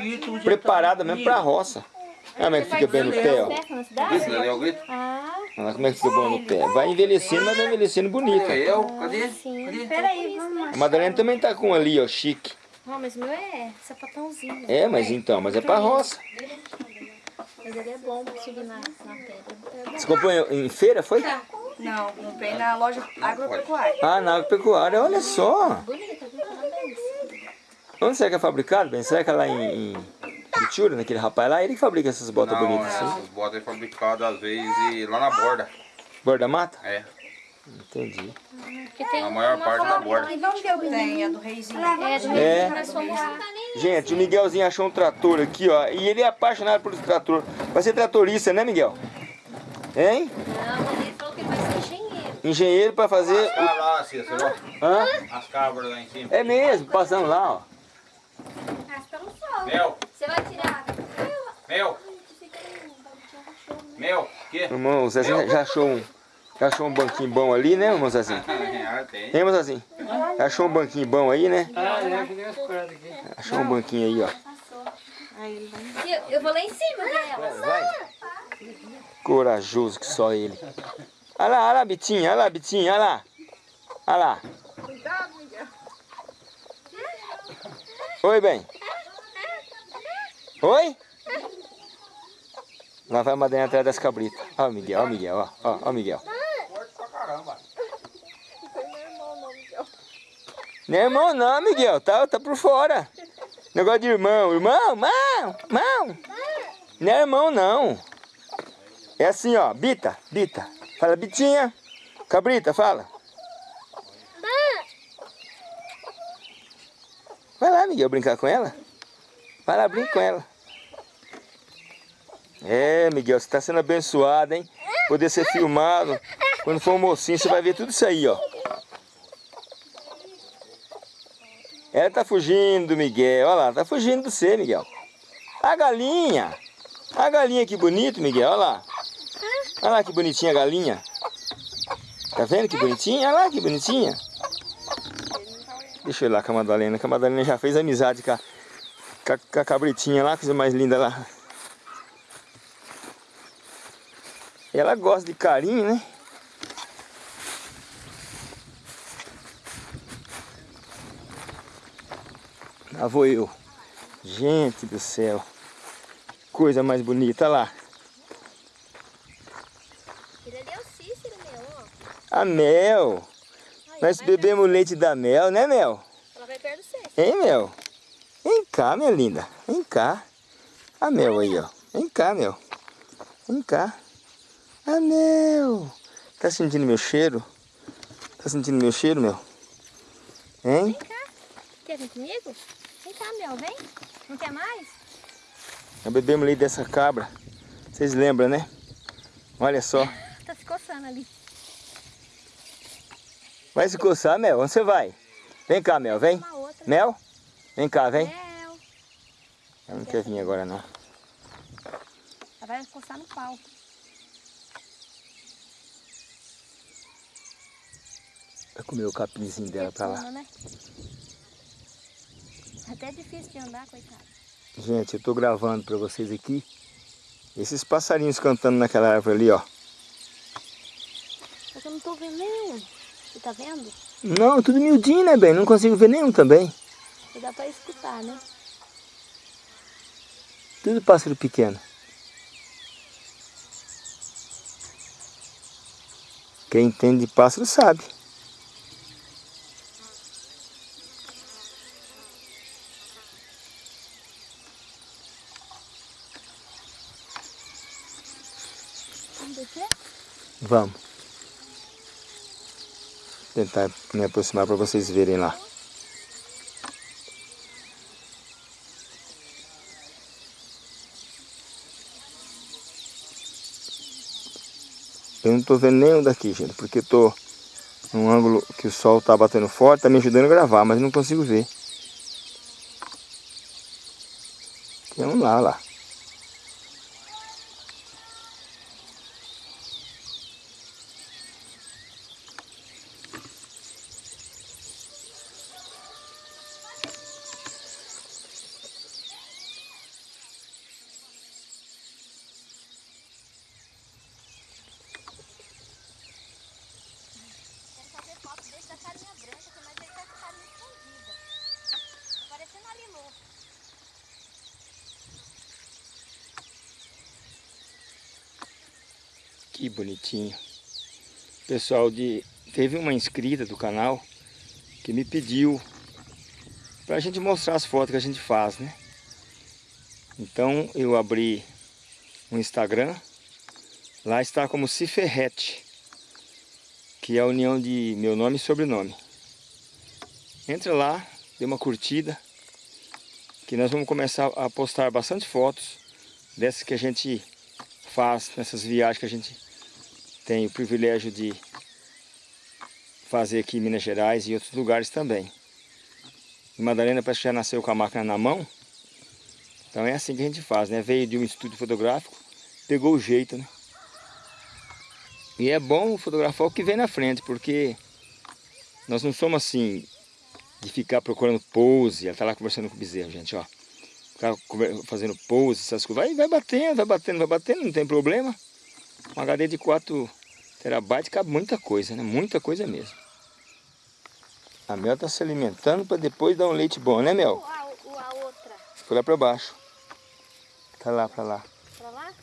A: preparada mesmo pra roça. Olha como é que fica bem no pé, ó.
D: Perto na cidade?
F: Esse ali é o grito?
D: Ah,
A: Olha como é que fica bom no pé. Vai envelhecendo, mas vai envelhecendo bonito. ó.
F: eu? Cadê?
D: sim. Peraí, vamos.
A: A Madalena também tá com um ali, ó, chique.
D: Não, mas o meu é sapatãozinho.
A: É, mas então, mas é pra roça.
D: Mas ele é bom pra subir na, na pedra.
A: Você comprou em em feira, foi?
E: Não, comprei na loja agropecuária.
A: Ah, na agropecuária, olha só.
D: Bonita, viu? Parabéns.
A: Onde será que é fabricado, bem? Será que é lá em, Bitura, naquele rapaz lá? Ele que fabrica essas botas
F: Não,
A: bonitas assim?
F: essas botas é fabricadas às vezes lá na borda.
A: Borda mata?
F: É.
A: Entendi.
D: Tem
F: A maior parte da borda.
E: Tem a do reizinho.
D: É, do
A: É.
D: é.
A: Gente, o Miguelzinho achou um trator aqui, ó. E ele é apaixonado por esse trator. Vai ser tratorista, né, Miguel? Hein?
D: Não, ele falou que ele vai ser engenheiro.
A: Engenheiro pra fazer...
F: Ah lá, Cícero,
A: o- Hã?
F: As cabras lá em cima.
A: É mesmo, passando lá, ó.
D: Mas pelo sol.
F: Mel,
D: Você vai tirar.
F: mel, mel. Que?
A: Irmão, o Zezinho já achou um, Achou um banquinho bom ali, né, moçazinho?
F: Ah, tem.
A: Hein, moçazinho? Achou um banquinho bom aí, né?
B: Ah, que nem as cordas aqui.
A: Achou um banquinho aí, ó.
D: Eu, eu vou lá em cima dela.
A: Vai. Corajoso que só ele. Olha lá, olha lá, Bitinha, olha lá, Bitinha, olha lá. Olha lá.
C: Cuidado, Miguel.
A: Oi, bem. Oi? Lá vai a Madalena atrás das cabritas. Ó o Miguel, ó o Miguel, ó, ó, ó o Miguel.
F: Forte pra caramba.
C: Não Miguel.
A: Não é irmão não, Miguel, tá, tá por fora. Negócio de irmão, irmão, irmão, irmão. Não é irmão não. É assim, ó, Bita, Bita. Fala, Bitinha. Cabrita, fala. Vai lá, Miguel, brincar com ela. Vai lá, brinca com ela. É, Miguel, você tá sendo abençoado, hein? Poder ser filmado. Quando for um mocinho, você vai ver tudo isso aí, ó. Ela tá fugindo do Miguel, olha lá, tá fugindo do você, Miguel. A galinha. A galinha que bonito, Miguel, olha lá. Olha lá que bonitinha a galinha. Tá vendo que bonitinha? Olha lá que bonitinha. Deixa eu ir lá com a Madalena, que a Madalena já fez amizade com a, com a cabritinha lá, coisa mais linda lá. Ela gosta de carinho, né? Lá vou eu. Gente do céu. Coisa mais bonita, olha lá.
D: Ele ali é o Cícero, meu, ó.
A: A Mel. Nós bebemos leite da Mel, né Mel?
D: Ela vai perto do.
A: Hein, Mel? Vem cá, minha linda. Vem cá. A Mel aí, ó. Vem cá, Mel. Vem cá. A Mel. Tá sentindo meu cheiro? Tá sentindo meu cheiro, Mel? Hein?
D: Vem cá. Quer vir comigo? Vem cá, meu, vem. Não quer mais?
A: Nós bebemos leite dessa cabra. Vocês lembram, né? Olha só.
D: Tá se coçando ali.
A: Vai se coçar, Mel? Onde você vai? Vem cá, Mel. Vem. Mel? Vem cá, vem.
D: Mel.
A: Ela não quer vir agora, não.
D: Ela vai coçar no pau.
A: Vai comer o capinzinho dela pra lá.
D: Né? Até difícil de andar, coitado.
A: Gente, eu tô gravando pra vocês aqui esses passarinhos cantando naquela árvore ali, ó.
D: Que eu não tô vendo nenhum. Você tá vendo?
A: Não, tudo miudinho, né, bem? Não consigo ver nenhum também.
D: Dá pra escutar, né?
A: Tudo pássaro pequeno. Quem entende de pássaro sabe.
D: Vamos descer?
A: Vamos. Tentar me aproximar para vocês verem lá. Eu não tô vendo nenhum daqui, gente, porque tô num ângulo que o sol tá batendo forte, tá me ajudando a gravar, mas não consigo ver. Tem um lá, lá.
D: Quero fazer foto desse da carinha branca, mas ele tá com a carinha escondida. Parecendo a Lilu.
A: Pessoal de teve uma inscrita do canal que me pediu para a gente mostrar as fotos que a gente faz, né? Então eu abri um Instagram, lá está como Ciferrete, que é a união de meu nome e sobrenome. Entra lá, dê uma curtida, que nós vamos começar a postar bastante fotos dessas que a gente faz nessas viagens que a gente tem o privilégio de fazer aqui em Minas Gerais e outros lugares também. E Madalena parece que já nasceu com a máquina na mão. Então é assim que a gente faz, né? Veio de um estúdio fotográfico, pegou o jeito, né? E é bom fotografar o que vem na frente, porque nós não somos assim de ficar procurando pose. Ela tá lá conversando com o bezerro, gente, ó. Ficar fazendo pose, essas coisas. Vai, vai batendo, vai batendo, vai batendo, não tem problema. Um HD de 4 terabytes cabe muita coisa, né? Muita coisa mesmo. A Mel tá se alimentando para depois dar um leite bom, né, Mel?
D: O, a, a outra.
A: Foi lá para baixo. Tá lá, pra lá.
D: Pra lá?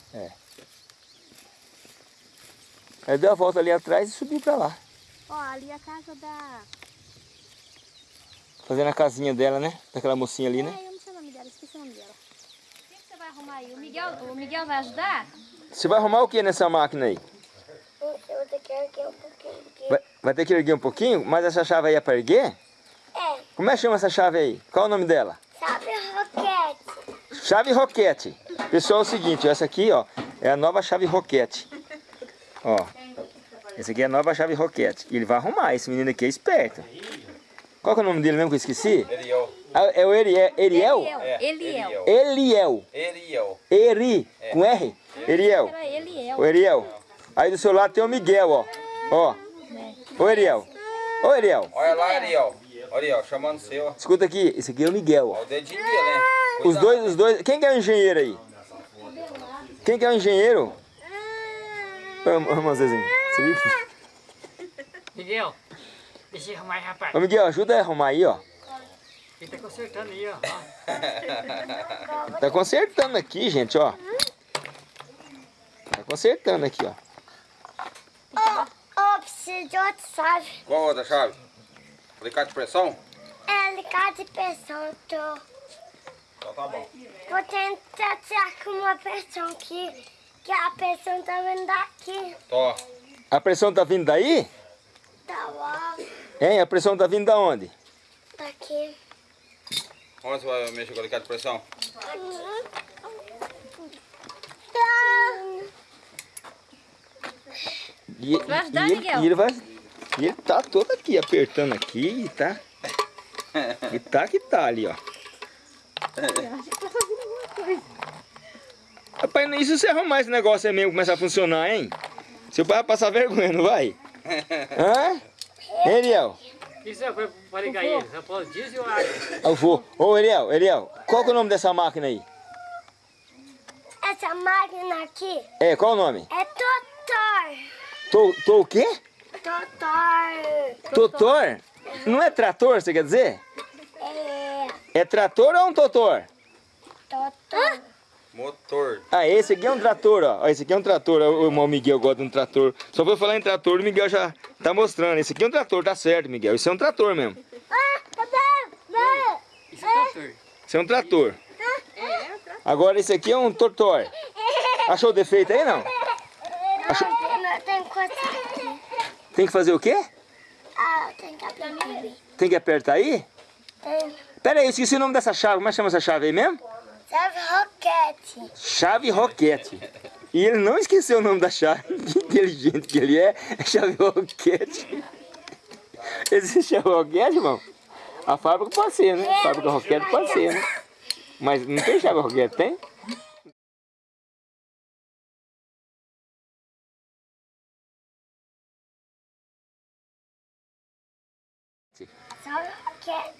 A: Aí deu a volta ali atrás e subiu pra lá.
D: Ó, ali a casa da...
A: Fazendo a casinha dela, né? Daquela mocinha ali, né?
D: É, eu não sei o nome dela, esqueci o nome dela. O que, que você vai arrumar aí? O Miguel, o Miguel vai ajudar?
A: Você vai arrumar o que nessa máquina aí?
D: Eu vou ter que erguer um pouquinho. Porque...
A: Vai, vai ter que erguer um pouquinho? Mas essa chave aí é pra erguer?
D: É,
A: Como é que chama essa chave aí? Qual o nome dela?
D: sabe roquete?
A: Chave Roquete. Pessoal, é o seguinte, essa aqui, ó, é a nova chave Roquete. Ó, essa aqui é a nova chave Roquete. E ele vai arrumar, esse menino aqui é esperto. Qual que é o nome dele mesmo que eu esqueci?
F: Eliel.
A: Ah, É o Eriel? Eriel?
F: É,
D: Eliel.
A: Eliel.
F: Eliel.
A: Eri, com R? Eriel.
D: Era Eliel.
A: Ô Eriel, aí do seu lado tem o Miguel, ó. Ó. Ô Eriel. Ô Eriel,
F: Olha lá, Ariel. Ariel, chamando seu.
A: escuta aqui, esse aqui é o Miguel, ó.
F: Olha o dedinho dele, né?
A: Os dois, os dois. Quem que é o engenheiro aí? Quem que é o engenheiro? Ô, ô, irmão Zezinho, você viu?
B: Miguel, deixa eu arrumar aí, rapaz.
A: Ô Miguel, ajuda a arrumar aí, ó.
B: Ele tá consertando aí, ó. ó.
A: Tá consertando aqui, gente, ó. Tá consertando aqui, ó.
D: Ó, preciso de outra chave.
F: Qual outra chave? Alicate de pressão?
D: É ligar de pressão, tô...
F: Então tá bom.
D: Vou tentar tirar com uma pressão que, que a pressão tá vindo daqui.
F: Tô.
A: A pressão tá vindo daí?
D: Tá lá,
A: Hein? A pressão tá vindo da onde?
D: daqui.
F: Onde você vai mexer com o alicate de pressão?
A: E,
D: Vai ajudar,
A: e ele,
D: Miguel?
A: e ele vai. E ele tá todo aqui, apertando aqui e tá. E tá que tá ali, ó. Rapaz, e se você arrumar esse negócio aí mesmo começar a funcionar, hein? Seu pai vai passar vergonha, não vai? Hã? Hein, Ariel?
B: Isso é pra ligar ele. Só pode diesel ou água.
A: Eu vou. Ô, Ariel, Ariel, qual que é o nome dessa máquina aí?
D: Essa máquina aqui
A: É, qual o nome?
D: é Totor.
A: Tô, tô o quê?
D: Totor.
A: Totor? Não é trator, você quer dizer?
D: É
A: É trator ou é um totor?
D: Totor.
F: Motor.
A: Ah, esse aqui é um trator, ó. Esse aqui é um trator. O irmão Miguel gosta de um trator. Só foi falar em trator, o Miguel já tá mostrando. Esse aqui é um trator, tá certo, Miguel. Isso é um trator mesmo.
D: Ah, tá bem.
B: Isso é trator.
A: Isso é um trator. Agora esse aqui é um totor. Achou o defeito aí, não?
D: Não, tem- aqui.
A: Que fazer o quê?
D: Ah, tem que abrir.
A: Tem que apertar aí?
D: Tem.
A: Pera aí, eu esqueci o nome dessa chave. Como é que chama essa chave aí mesmo?
D: Serve roquete.
A: Chave Roquete. E ele não esqueceu o nome da chave. Que inteligente que ele é. É chave Roquete. Existe chave Roquete, irmão? A fábrica pode ser, né? A fábrica Roquete pode ser, né? Mas não tem chave Roquete, tem?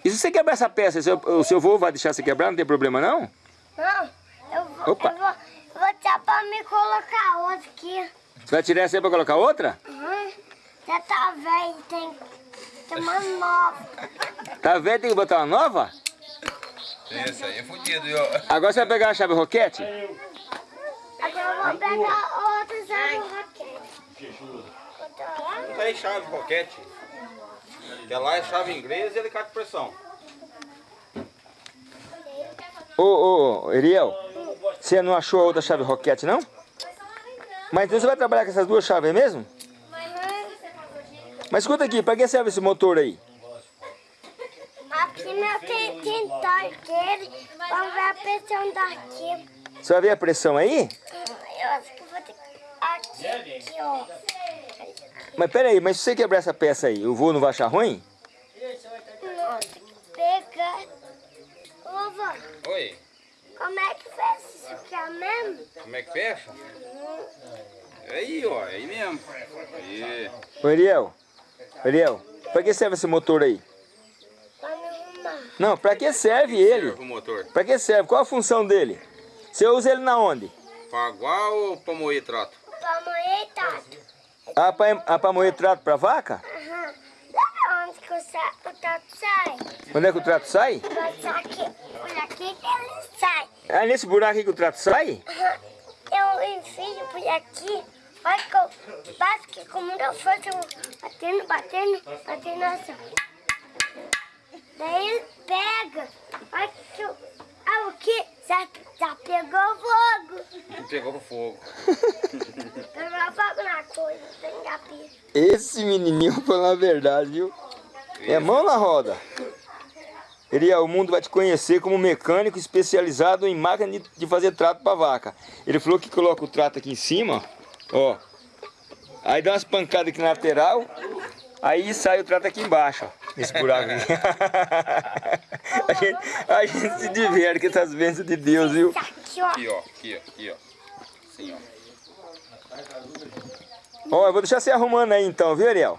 A: E se você quebrar essa peça, seu- o seu avô vai deixar você quebrar? Não tem problema, não?
D: Não, eu vou,
A: Opa.
D: eu vou, eu vou tirar pra me colocar outra aqui.
A: Você vai tirar essa aí pra colocar outra?
D: Uhum. Já tá velho, tem, tem uma nova.
A: Tá vendo? Tem que botar uma nova?
F: Esse aí é fudido, viu?
A: Agora você vai pegar a chave Roquete?
D: Agora eu vou pegar outra serve roquete.
F: Não tem chave roquete. Que lá é chave inglesa e alicate de pressão.
A: Ô, ô, ô, Ariel, você não achou a outra chave Roquete, não? Mas então você vai trabalhar com essas duas chaves aí mesmo? Mas escuta aqui, pra que serve esse motor aí?
D: Aqui meu tem tentar dele, vamos ver a pressão daqui.
A: Você vai ver a pressão aí?
D: Eu acho que vou ter que... Aqui, aqui, ó.
A: Mas pera aí, mas se você quebrar essa peça aí, o voo não vai achar ruim?
D: Não, tem que pegar. Ô, vó,
F: Oi,
D: como é que fez isso aqui é mesmo?
F: como é que fecha? Aí, ó, aí mesmo. Aí.
A: Ô Ariel, Ariel, pra que serve esse motor aí?
D: Pra me arrumar.
A: Não, pra que serve ele?
F: O motor.
A: Pra que serve? Qual a função dele? Você usa ele na onde?
F: Pra aguar ou pra moer trato?
D: Pra moer tato.
A: Ah, pra, ah, pra moer trato pra vaca?
D: Aham. Sabe onde que o, sa o tato sai?
A: Onde é que o trato sai?
D: Vai aqui. Por aqui que ele sai.
A: Ah, nesse buraco aí que o trato sai?
D: Aham. Eu enfio por aqui. Olha que eu bato que com muita força eu vou batendo, batendo, batendo assim. Daí ele pega. Olha que eu... Ah, o que? Já, já pegou fogo.
F: Pegou fogo.
D: Pegou fogo na coisa, tem capim.
A: Esse menininho, falar a verdade, viu? É mão na roda. Ariel, o mundo vai te conhecer como mecânico especializado em máquina de, de fazer trato para vaca. Ele falou que coloca o trato aqui em cima, ó. Aí dá umas pancadas aqui na lateral, aí sai o trato aqui embaixo, ó. Nesse buraco aqui. a, gente, a gente se diverte com essas bênçãos de Deus, viu?
D: Aqui, ó.
F: Aqui, ó. Aqui, ó. Aqui, ó. Assim, ó.
A: Ó, eu vou deixar você arrumando aí então, viu, Ariel?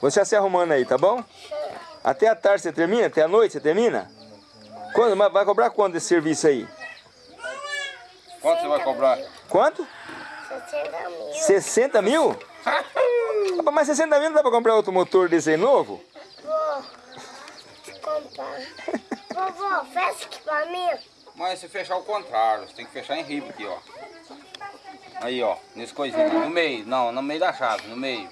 A: Vou deixar você arrumando aí, tá bom? Até a tarde você termina? Até a noite você termina? Quando, vai cobrar quanto desse serviço aí?
F: Quanto você vai cobrar?
A: Quanto?
D: 60 mil.
A: 60 mil? Mas 60 mil não dá pra comprar outro motor desse aí novo?
D: Vou comprar. Vovô, fecha aqui pra mim.
F: Mas se fechar o contrário, você tem que fechar em riba aqui, ó. Aí, ó, nesse coisinho, no meio, não, no meio da chave, no meio.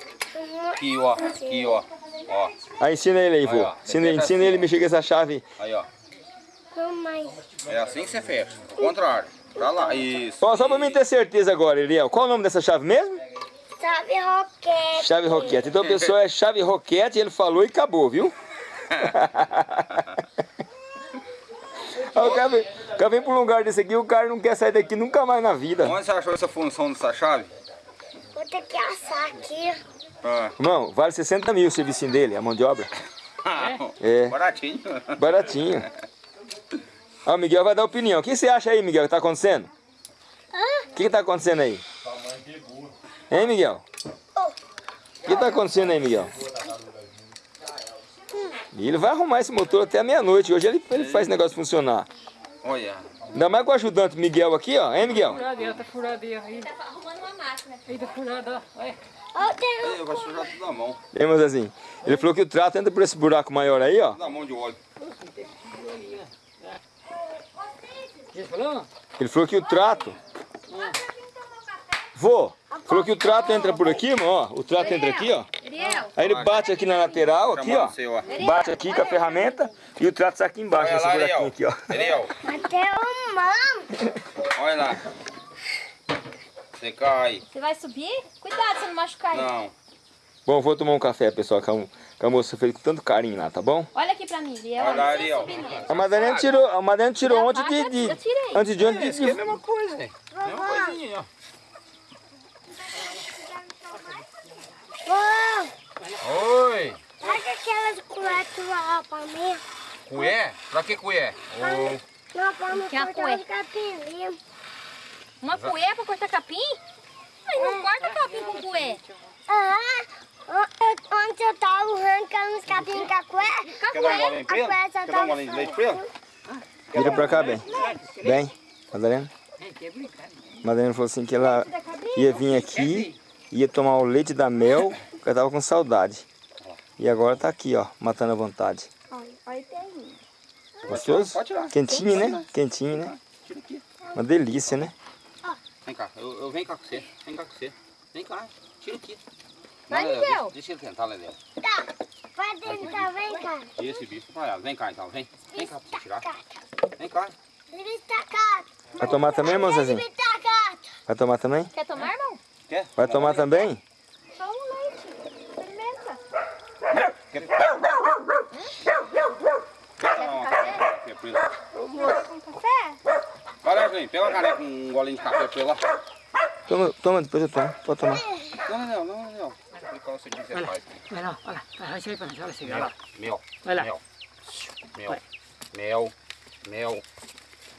F: Aqui, ó, aqui, ó, ó.
A: Aí ensina ele aí, vô.
F: Aí.
A: Ensina, ensina ele a mexer com essa chave.
F: Aí, ó.
D: Mamãe.
F: É assim que você fecha, o contrário. Pra lá, isso.
A: Ó, só pra mim ter certeza agora, Ariel. Qual o nome dessa chave mesmo?
D: Sabe roquete.
A: Chave Roquete. Então a pessoa é chave Roquete, ele falou e acabou, viu? Aí o cara vem, o cara vem pra um lugar desse aqui, o cara não quer sair daqui nunca mais na vida.
F: Onde você achou essa função dessa chave?
D: Vou ter que assar aqui.
F: Ah.
A: Irmão, vale 60 mil o serviço dele, a mão de obra. É.
F: Baratinho.
A: Baratinho. Ó, o Miguel vai dar opinião. O que você acha aí, Miguel, que tá acontecendo? O que, que tá acontecendo aí? Hein, Miguel? O que tá acontecendo aí, Miguel? E ele vai arrumar esse motor até a meia-noite. Hoje ele, ele faz esse negócio funcionar.
F: Olha.
A: Ainda mais com o ajudante Miguel aqui, ó. Hein, Miguel?
B: Furadeira, tá furadeira aí.
D: Tá arrumando uma máquina.
B: Aí tá furada, ó. Olha.
F: Aí, vai sujar tudo na mão.
A: Hein, assim. Ele falou que o trato entra por esse buraco maior aí, ó.
F: Tudo na mão de óleo.
B: Ele falou?
A: Ele falou que o trato. Vô, falou que o trato entra por aqui, irmão, ó. O trato entra aqui, ó.
D: Ariel.
A: Aí ele bate aqui na lateral, aqui, ó. Bate aqui com a ferramenta e o trato sai aqui embaixo, nesse buraquinho aqui, ó.
D: Até o mão.
F: olha lá. Você cai.
D: Você vai subir? Cuidado, você não machucar ele.
F: Não.
A: Bom, vou tomar um café, pessoal, que a, moça fez com tanto carinho lá, tá bom?
D: Olha aqui pra mim, Ariel.
F: Olha lá.
A: A Madalena tirou, a Madalena tirou ontem de, de,
D: eu tirei.
A: antes de ontem
F: aqui é a mesma coisa, né? Mesma coisinha, ó. Oi.
D: pega aquelas colheres lá pra mim.
F: Cué? Pra que cué? Ô,
D: Não, pra me
E: Que é a
D: cortar
E: cué?
D: os capim
E: Uma cué pra cortar capim? Mas não corta capim com cué.
D: Ah, onde eu tava arrancando os capim com a cué.
F: Quer dar um golinho
D: A
F: pra ele? Quer dar um
D: tava
F: golinho de leite pra ele?
A: Vira pra cá, bem. Bem, Madalena. Madalena falou assim que ela ia vir aqui, ia tomar o leite da mel, ela tava com saudade. E agora tá aqui, ó, matando a vontade.
D: Olha, olha o perninho.
A: Gostoso?
F: Pode tirar.
A: Quentinho, né? Quentinho, né?
F: Tira aqui.
A: Uma delícia, né?
F: Vem cá, eu, eu venho cá com você. Vem cá com você. Vem cá, tira aqui.
E: Vai,
F: Léo. Deixa, deixa ele tentar, Léo.
D: Tá, vai tentar, vem cá.
F: Tira esse bicho pra ela. Vem cá então, vem. Vem cá pra você tirar. Vem cá.
D: Ele está gato.
A: Vai tomar também, irmão Zezinho?
D: Ele está gato.
A: Vai tomar também?
E: Quer tomar, irmão?
F: Quer?
A: Vai tomar também?
E: Só um leite. Experimenta.
F: Quer?
E: Quer café?
F: Quer pra ele?
D: Com café?
F: Vai lá, vem. Pega uma caneca com um golinho de café pra ele lá.
A: Toma, toma, depois eu tomo. Pode tomar.
F: Não, não, não, não. Qual você que você faz?
B: Vai lá, olha lá. Olha assim, olha
F: Mel,
B: lá.
F: mel,
B: lá.
F: mel, mel, mel, mel,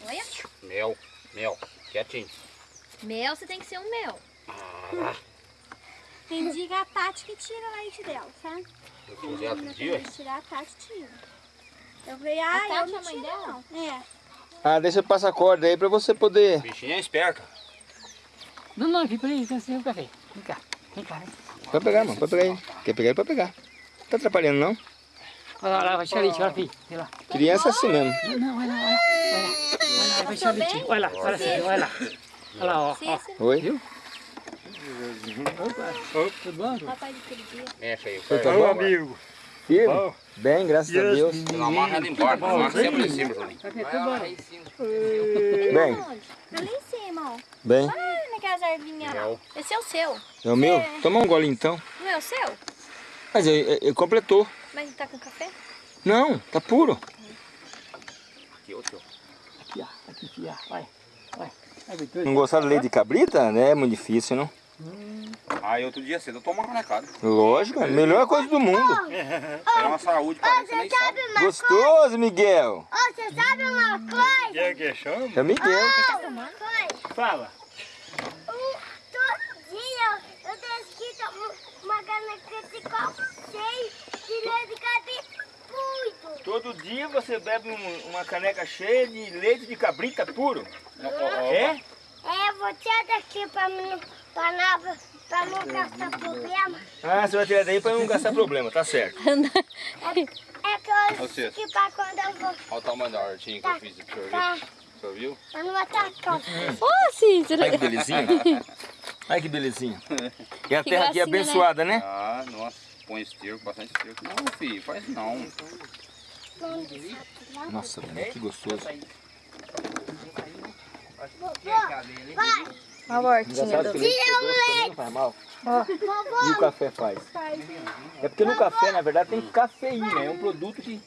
E: Olha.
F: mel, mel. Quietinho.
E: Mel, você tem que ser um mel.
D: Tem dia que a Tati que tira leite dela, sabe?
F: Fazer outro
D: Quando
F: dia?
D: eu tirar, a Tati tira. Eu falei, ah,
E: Tati
D: eu não
E: a mãe
D: tiro,
E: dela?
D: não. É.
A: Ah, deixa eu passar a corda aí pra você poder...
F: Bichinha é esperta.
B: Não, não, aqui, peraí, tem assim. Vem cá, vem cá. vem.
A: Pode pegar, mano, pode pegar aí. Quer pegar, pode pegar. Não tá atrapalhando, não?
B: Olha lá, lá, vai tirar leite, olha aqui. Olha lá.
A: Criança é assim mesmo.
B: Não, não, olha lá, olha lá. Olha lá, olha lá, vai tirar leite. Olha lá, olha assim, olha lá. Olha lá, ó.
A: Oi?
B: Viu? Opa, tudo bom?
E: papai de dia.
F: Mexe aí.
A: Você tá
F: Tá
A: bom?
G: amigo.
A: Firme? Bem, graças a Deus.
F: Não amarra ela embora. Não amarra sempre em cima, Julinho.
B: Bom?
A: Bem,
D: Ali em cima, ó.
A: bem.
D: Ah, naquelas ervinhas lá.
E: Esse é o seu.
A: É o meu? Toma um gole então.
E: Não é o seu?
A: Mas ele, ele completou.
E: Mas ele tá com café?
A: Não, tá puro.
F: Aqui, tio.
B: Aqui, ó. Aqui, aqui, ó. Vai, vai.
A: Não gostaram do leite de cabrita? né? É muito difícil, não?
F: Aí outro dia cedo eu tomo uma canecada.
A: Lógico, é a melhor coisa do mundo.
F: É uma saúde, parece que nem sabe.
A: Gostoso, Miguel.
D: Ô, você sabe uma coisa?
G: Quem é que chama?
A: É o Miguel.
D: Uma coisa?
G: Fala.
D: Um, todo dia eu tenho uma caneca de copo cheio de leite de cabrita muito.
A: Todo dia você bebe um- uma caneca cheia de leite de cabrita puro.
F: Ó.
A: É?
D: É, eu vou tirar daqui pra, não, pra não gastar problema.
A: Ah, você vai tirar daí pra não gastar problema, tá certo.
D: É que eu
F: Você.
D: que pra quando eu vou,
F: Olha o tamanho da hortinha que eu fiz aqui,
D: tá,
F: senhor viu?
D: eu não vou atacar.
E: Ô, Cícero.
A: Olha que belezinha. Olha que belezinha. E a
E: Que
A: terra aqui é
E: né?
A: abençoada, né?
F: Ah, nossa. Põe esterco, bastante esterco. Não, filho, faz não.
A: Nossa, mano, que gostoso.
E: A hortinha do...
A: leite doce também não faz mal. E o café faz? É porque no café, na verdade, tem cafeína. É um produto que,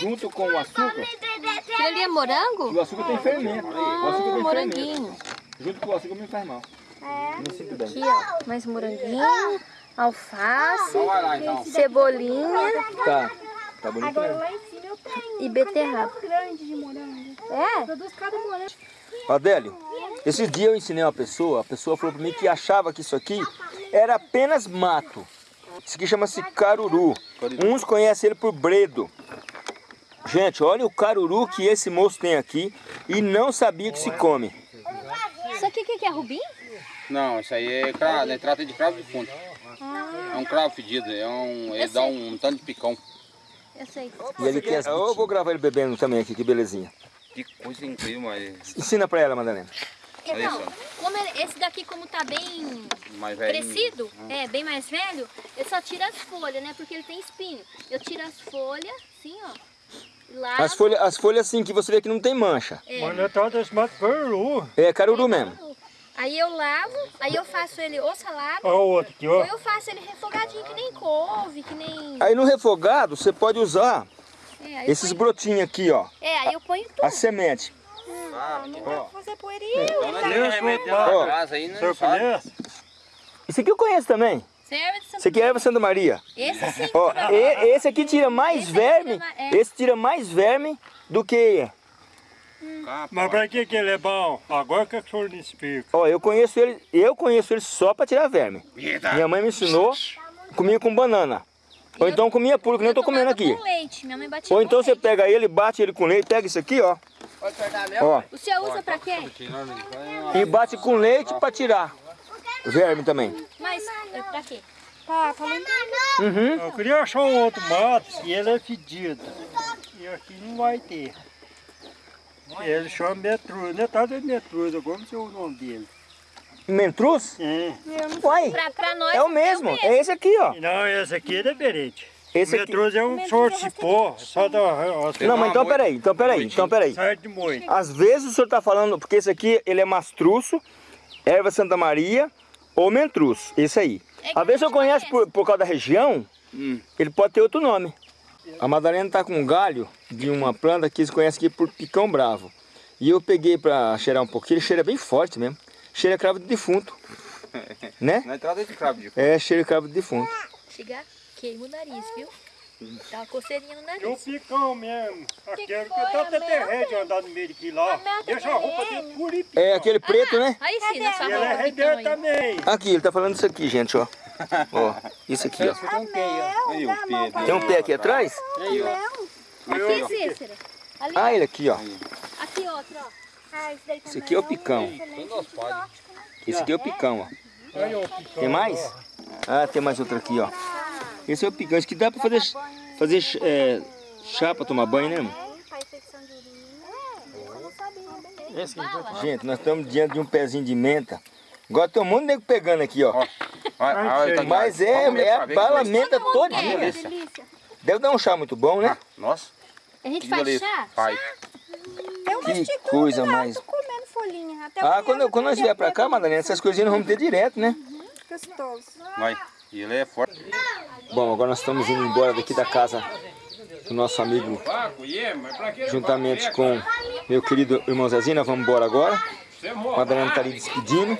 A: junto com o açúcar,
E: Aquilo ali é morango?
A: o açúcar tem fermento. O açúcar tem fermento.
E: moranguinho.
A: Junto com o açúcar não faz mal. Não sinto bem.
E: Aqui, ó. Mais moranguinho, alface,
F: Então então.
E: cebolinha
A: Tá. Tá bonito
D: Agora lá em cima eu tenho
E: e beterraba.
D: um grande de morango.
E: É?
D: Produz cada morango.
A: Adélio, esse dia eu ensinei uma pessoa, a pessoa falou pra mim que achava que isso aqui era apenas mato. Isso aqui chama-se caruru. Uns conhecem ele por bredo. Gente, olha o caruru que esse moço tem aqui e não sabia que se come.
E: Isso aqui o que que é rubim?
F: Não, isso aí é cravo, né? Trata de cravo de fundo. É um cravo fedido, é um, ele dá
E: sei.
F: um tanto de picão.
E: Eu sei.
A: E ele tem as Eu vou gravar ele bebendo também aqui, que belezinha.
F: Que coisa incrível, mas...
A: Ensina pra ela, Madalena.
F: Olha
E: Então, como ele- esse daqui como tá bem crescido, é, bem mais velho, eu só tiro as folhas, né? Porque ele tem espinho. Eu tiro as folhas, assim, ó. Lavo.
A: As folhas, as folhas assim que você vê que não tem mancha.
E: é,
G: Mas não tá mato peru.
A: É caruru mesmo.
E: Aí eu lavo, aí eu faço ele ou salada,
G: Olha o outro aqui, ó.
E: ou eu faço ele refogadinho, que nem couve, que nem...
A: Aí no refogado você pode usar
E: É,
A: esses
E: ponho-
A: brotinhos aqui, ó.
E: É, aí eu ponho tudo.
A: A semente.
D: Fazer poeirinha.
G: Deus
F: Remédio
G: Ó,
F: dentro da casa aí, né? Sabe?
G: conhece?
A: Isso aqui eu conheço também.
E: Santa
A: Isso aqui é erva Santa Maria.
E: Esse sim.
A: Ó, e- esse aqui tira mais
E: Esse
A: verme,
E: tira mais- é.
A: esse tira mais verme do que...
F: Capaz.
G: Mas pra que que ele é bom? Agora que o senhor me explica.
A: Ó, eu conheço ele, eu conheço ele só para tirar verme.
F: Eita.
A: Minha mãe me ensinou, comia com banana. Ou então comia puro, que nem eu tô comendo aqui.
E: com leite, minha mãe batia
A: Ou então você
E: leite.
A: pega ele, bate ele com leite, pega isso aqui, ó. Ó,
E: O senhor usa pra quê?
A: e bate com leite para tirar verme também.
E: Mas, é pra quê?
A: Uhum.
G: Eu queria achar um outro mato e ele é fedido. E aqui não vai ter. Ele chama metruz, não é de metruz, como é o nome dele?
A: Mentruz?
G: É.
A: Uai,
E: Pra, pra nós
A: é o mesmo, é esse aqui, ó.
G: Não, esse aqui é diferente.
A: Esse aqui.
G: metruz é um sorte de pó, só da...
A: Não, mas então peraí, então peraí, então peraí.
G: Sai de moito.
A: Às vezes o senhor está falando, porque esse aqui ele é mastruço, erva Santa Maria ou mentruz, esse aí.
E: É
A: Às vezes eu conheço
E: conhece.
A: por, por causa da região,
F: Hum.
A: ele pode ter outro nome. A Madalena está com um galho de uma planta que eles conhecem aqui por picão bravo. E eu peguei para cheirar um pouquinho, ele cheira bem forte mesmo. Cheira cravo de defunto, né?
F: Não é trata de cravo de
A: É, cheira cravo de defunto.
E: Chega, queima o nariz, viu? Dá uma coceirinha no
G: E o
E: nariz.
G: picão mesmo. Aquele que
D: foi,
G: tá até
D: a
G: terreno de andar no meio daquilo lá. Deixa a roupa dele pura e picão.
A: É aquele preto, né?
E: Aí sim, na sua
G: E ele é
E: roupa, aí.
G: também.
A: Aqui, ele tá falando isso aqui, gente, ó. Ó, isso aqui, ó.
F: Aí o Pedro.
A: Tem um pé aqui atrás?
E: Aqui, Cícera. Ali,
A: Ah, ele aqui, ó.
E: aqui outro, ó.
D: Ah, esse daí
A: Esse aqui é o picão. Esse aqui é o picão, ó.
G: Aí, ó, o.
A: Tem mais? Ah, tem mais outro aqui, ó. Esse é o. Esse que dá pra fazer, fazer é, chá pra tomar banho, né, irmão?
D: Faz secção de urina. É, eu não sabia.
B: Esse aqui.
A: Gente, nós estamos diante de um pezinho de menta. Agora tem um monte de nego pegando aqui, ó.
F: Tá
A: Mas é, é a bala menta
E: mundo
A: todinha.
D: Delícia.
A: Deve dar um chá muito bom, né?
F: Nossa,
E: A gente
F: que
E: faz chá?
F: Faz.
A: Que coisa mais-
D: tô comendo folhinha. Até
A: Ah, quando, quando nós vier pra cá, Madalena, essas coisinhas nós vamos ter direto, né?
D: Gostoso.
F: Vai. E ele é forte.
A: Bom, agora nós estamos indo embora daqui da casa do nosso amigo, juntamente com meu querido irmão Zezinho. Vamos embora agora. A Madalena está ali despedindo.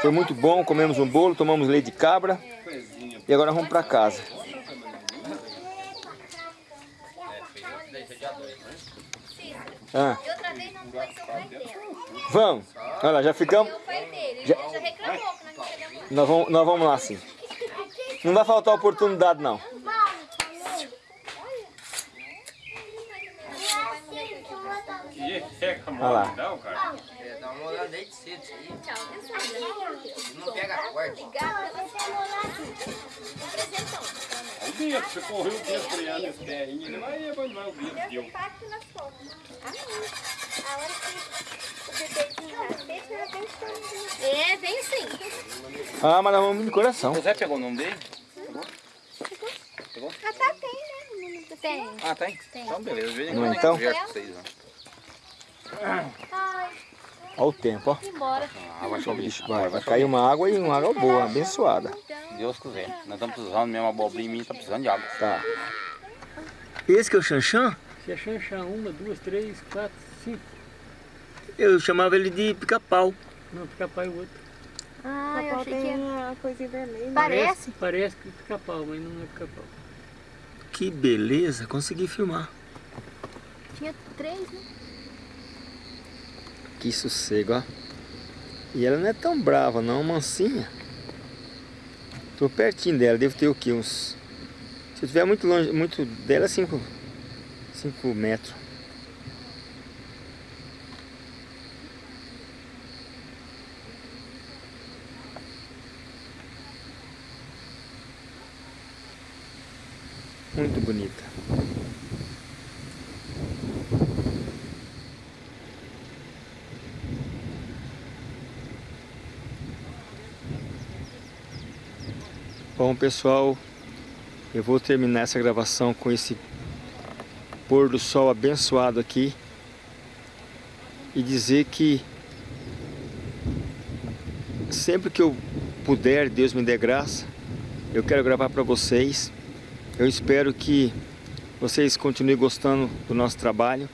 A: Foi muito bom, comemos um bolo, tomamos leite de cabra. E agora vamos para casa. Ah,
E: E outra vez não foi seu pai dele.
A: vamos. Olha lá, já ficamos. Já-
E: já reclamou que nós não chegamos.
A: Nós vamos, nós vamos lá sim. Não vai faltar oportunidade não. Olha lá.
H: Dá uma olhada aí de cedo isso aí. Não pega forte.
G: Aí dentro, você correu o dedo freando esse terrinho, ele vai abandonar o dedo. Deu.
D: Impacto nas costas. A hora que o bebezinho nascer, você já tem que
E: É, vem sim.
A: Ah, mas nós vamos de coração.
F: José pegou o nome dele?
D: Até tem, né? o número da
E: Tem.
F: Ah, tem? Então beleza, vem
A: então?
F: Eu com vocês, ó.
E: Ai,
A: Olha o tempo, ó.
E: embora.
F: Ah, vai chover.
A: Vai, vai cair uma água e uma água boa, abençoada.
F: Deus quiser. Nós estamos precisando mesmo, a abobrinha minha tá precisando de água.
A: Tá. Esse que é o Xanxã?
B: Você é chanchar uma, duas, três, quatro, cinco.
A: Eu chamava ele de pica-pau.
B: Não, pica-pau é o outro.
E: Ah, eu achei que ia...
D: uma coisinha vermelha.
E: Parece.
B: Parece que pica-pau, mas não é pica-pau.
A: Que beleza, consegui filmar.
E: Tinha três, né?
A: Que sossego, ó. E ela não é tão brava não, mansinha. Tô pertinho dela, devo ter o quê? Uns... Se eu muito longe, muito dela, 5 cinco metros. Muito bonita. Bom pessoal, eu vou terminar essa gravação com esse pôr do sol abençoado aqui e dizer que sempre que eu puder, Deus me dê graça, eu quero gravar para vocês. Eu espero que vocês continuem gostando do nosso trabalho.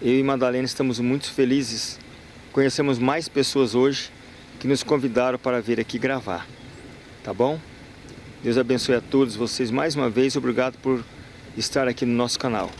A: Eu e Madalena estamos muito felizes. Conhecemos mais pessoas hoje que nos convidaram para vir aqui gravar. Tá bom? Deus abençoe a todos vocês mais uma vez. Obrigado por estar aqui no nosso canal.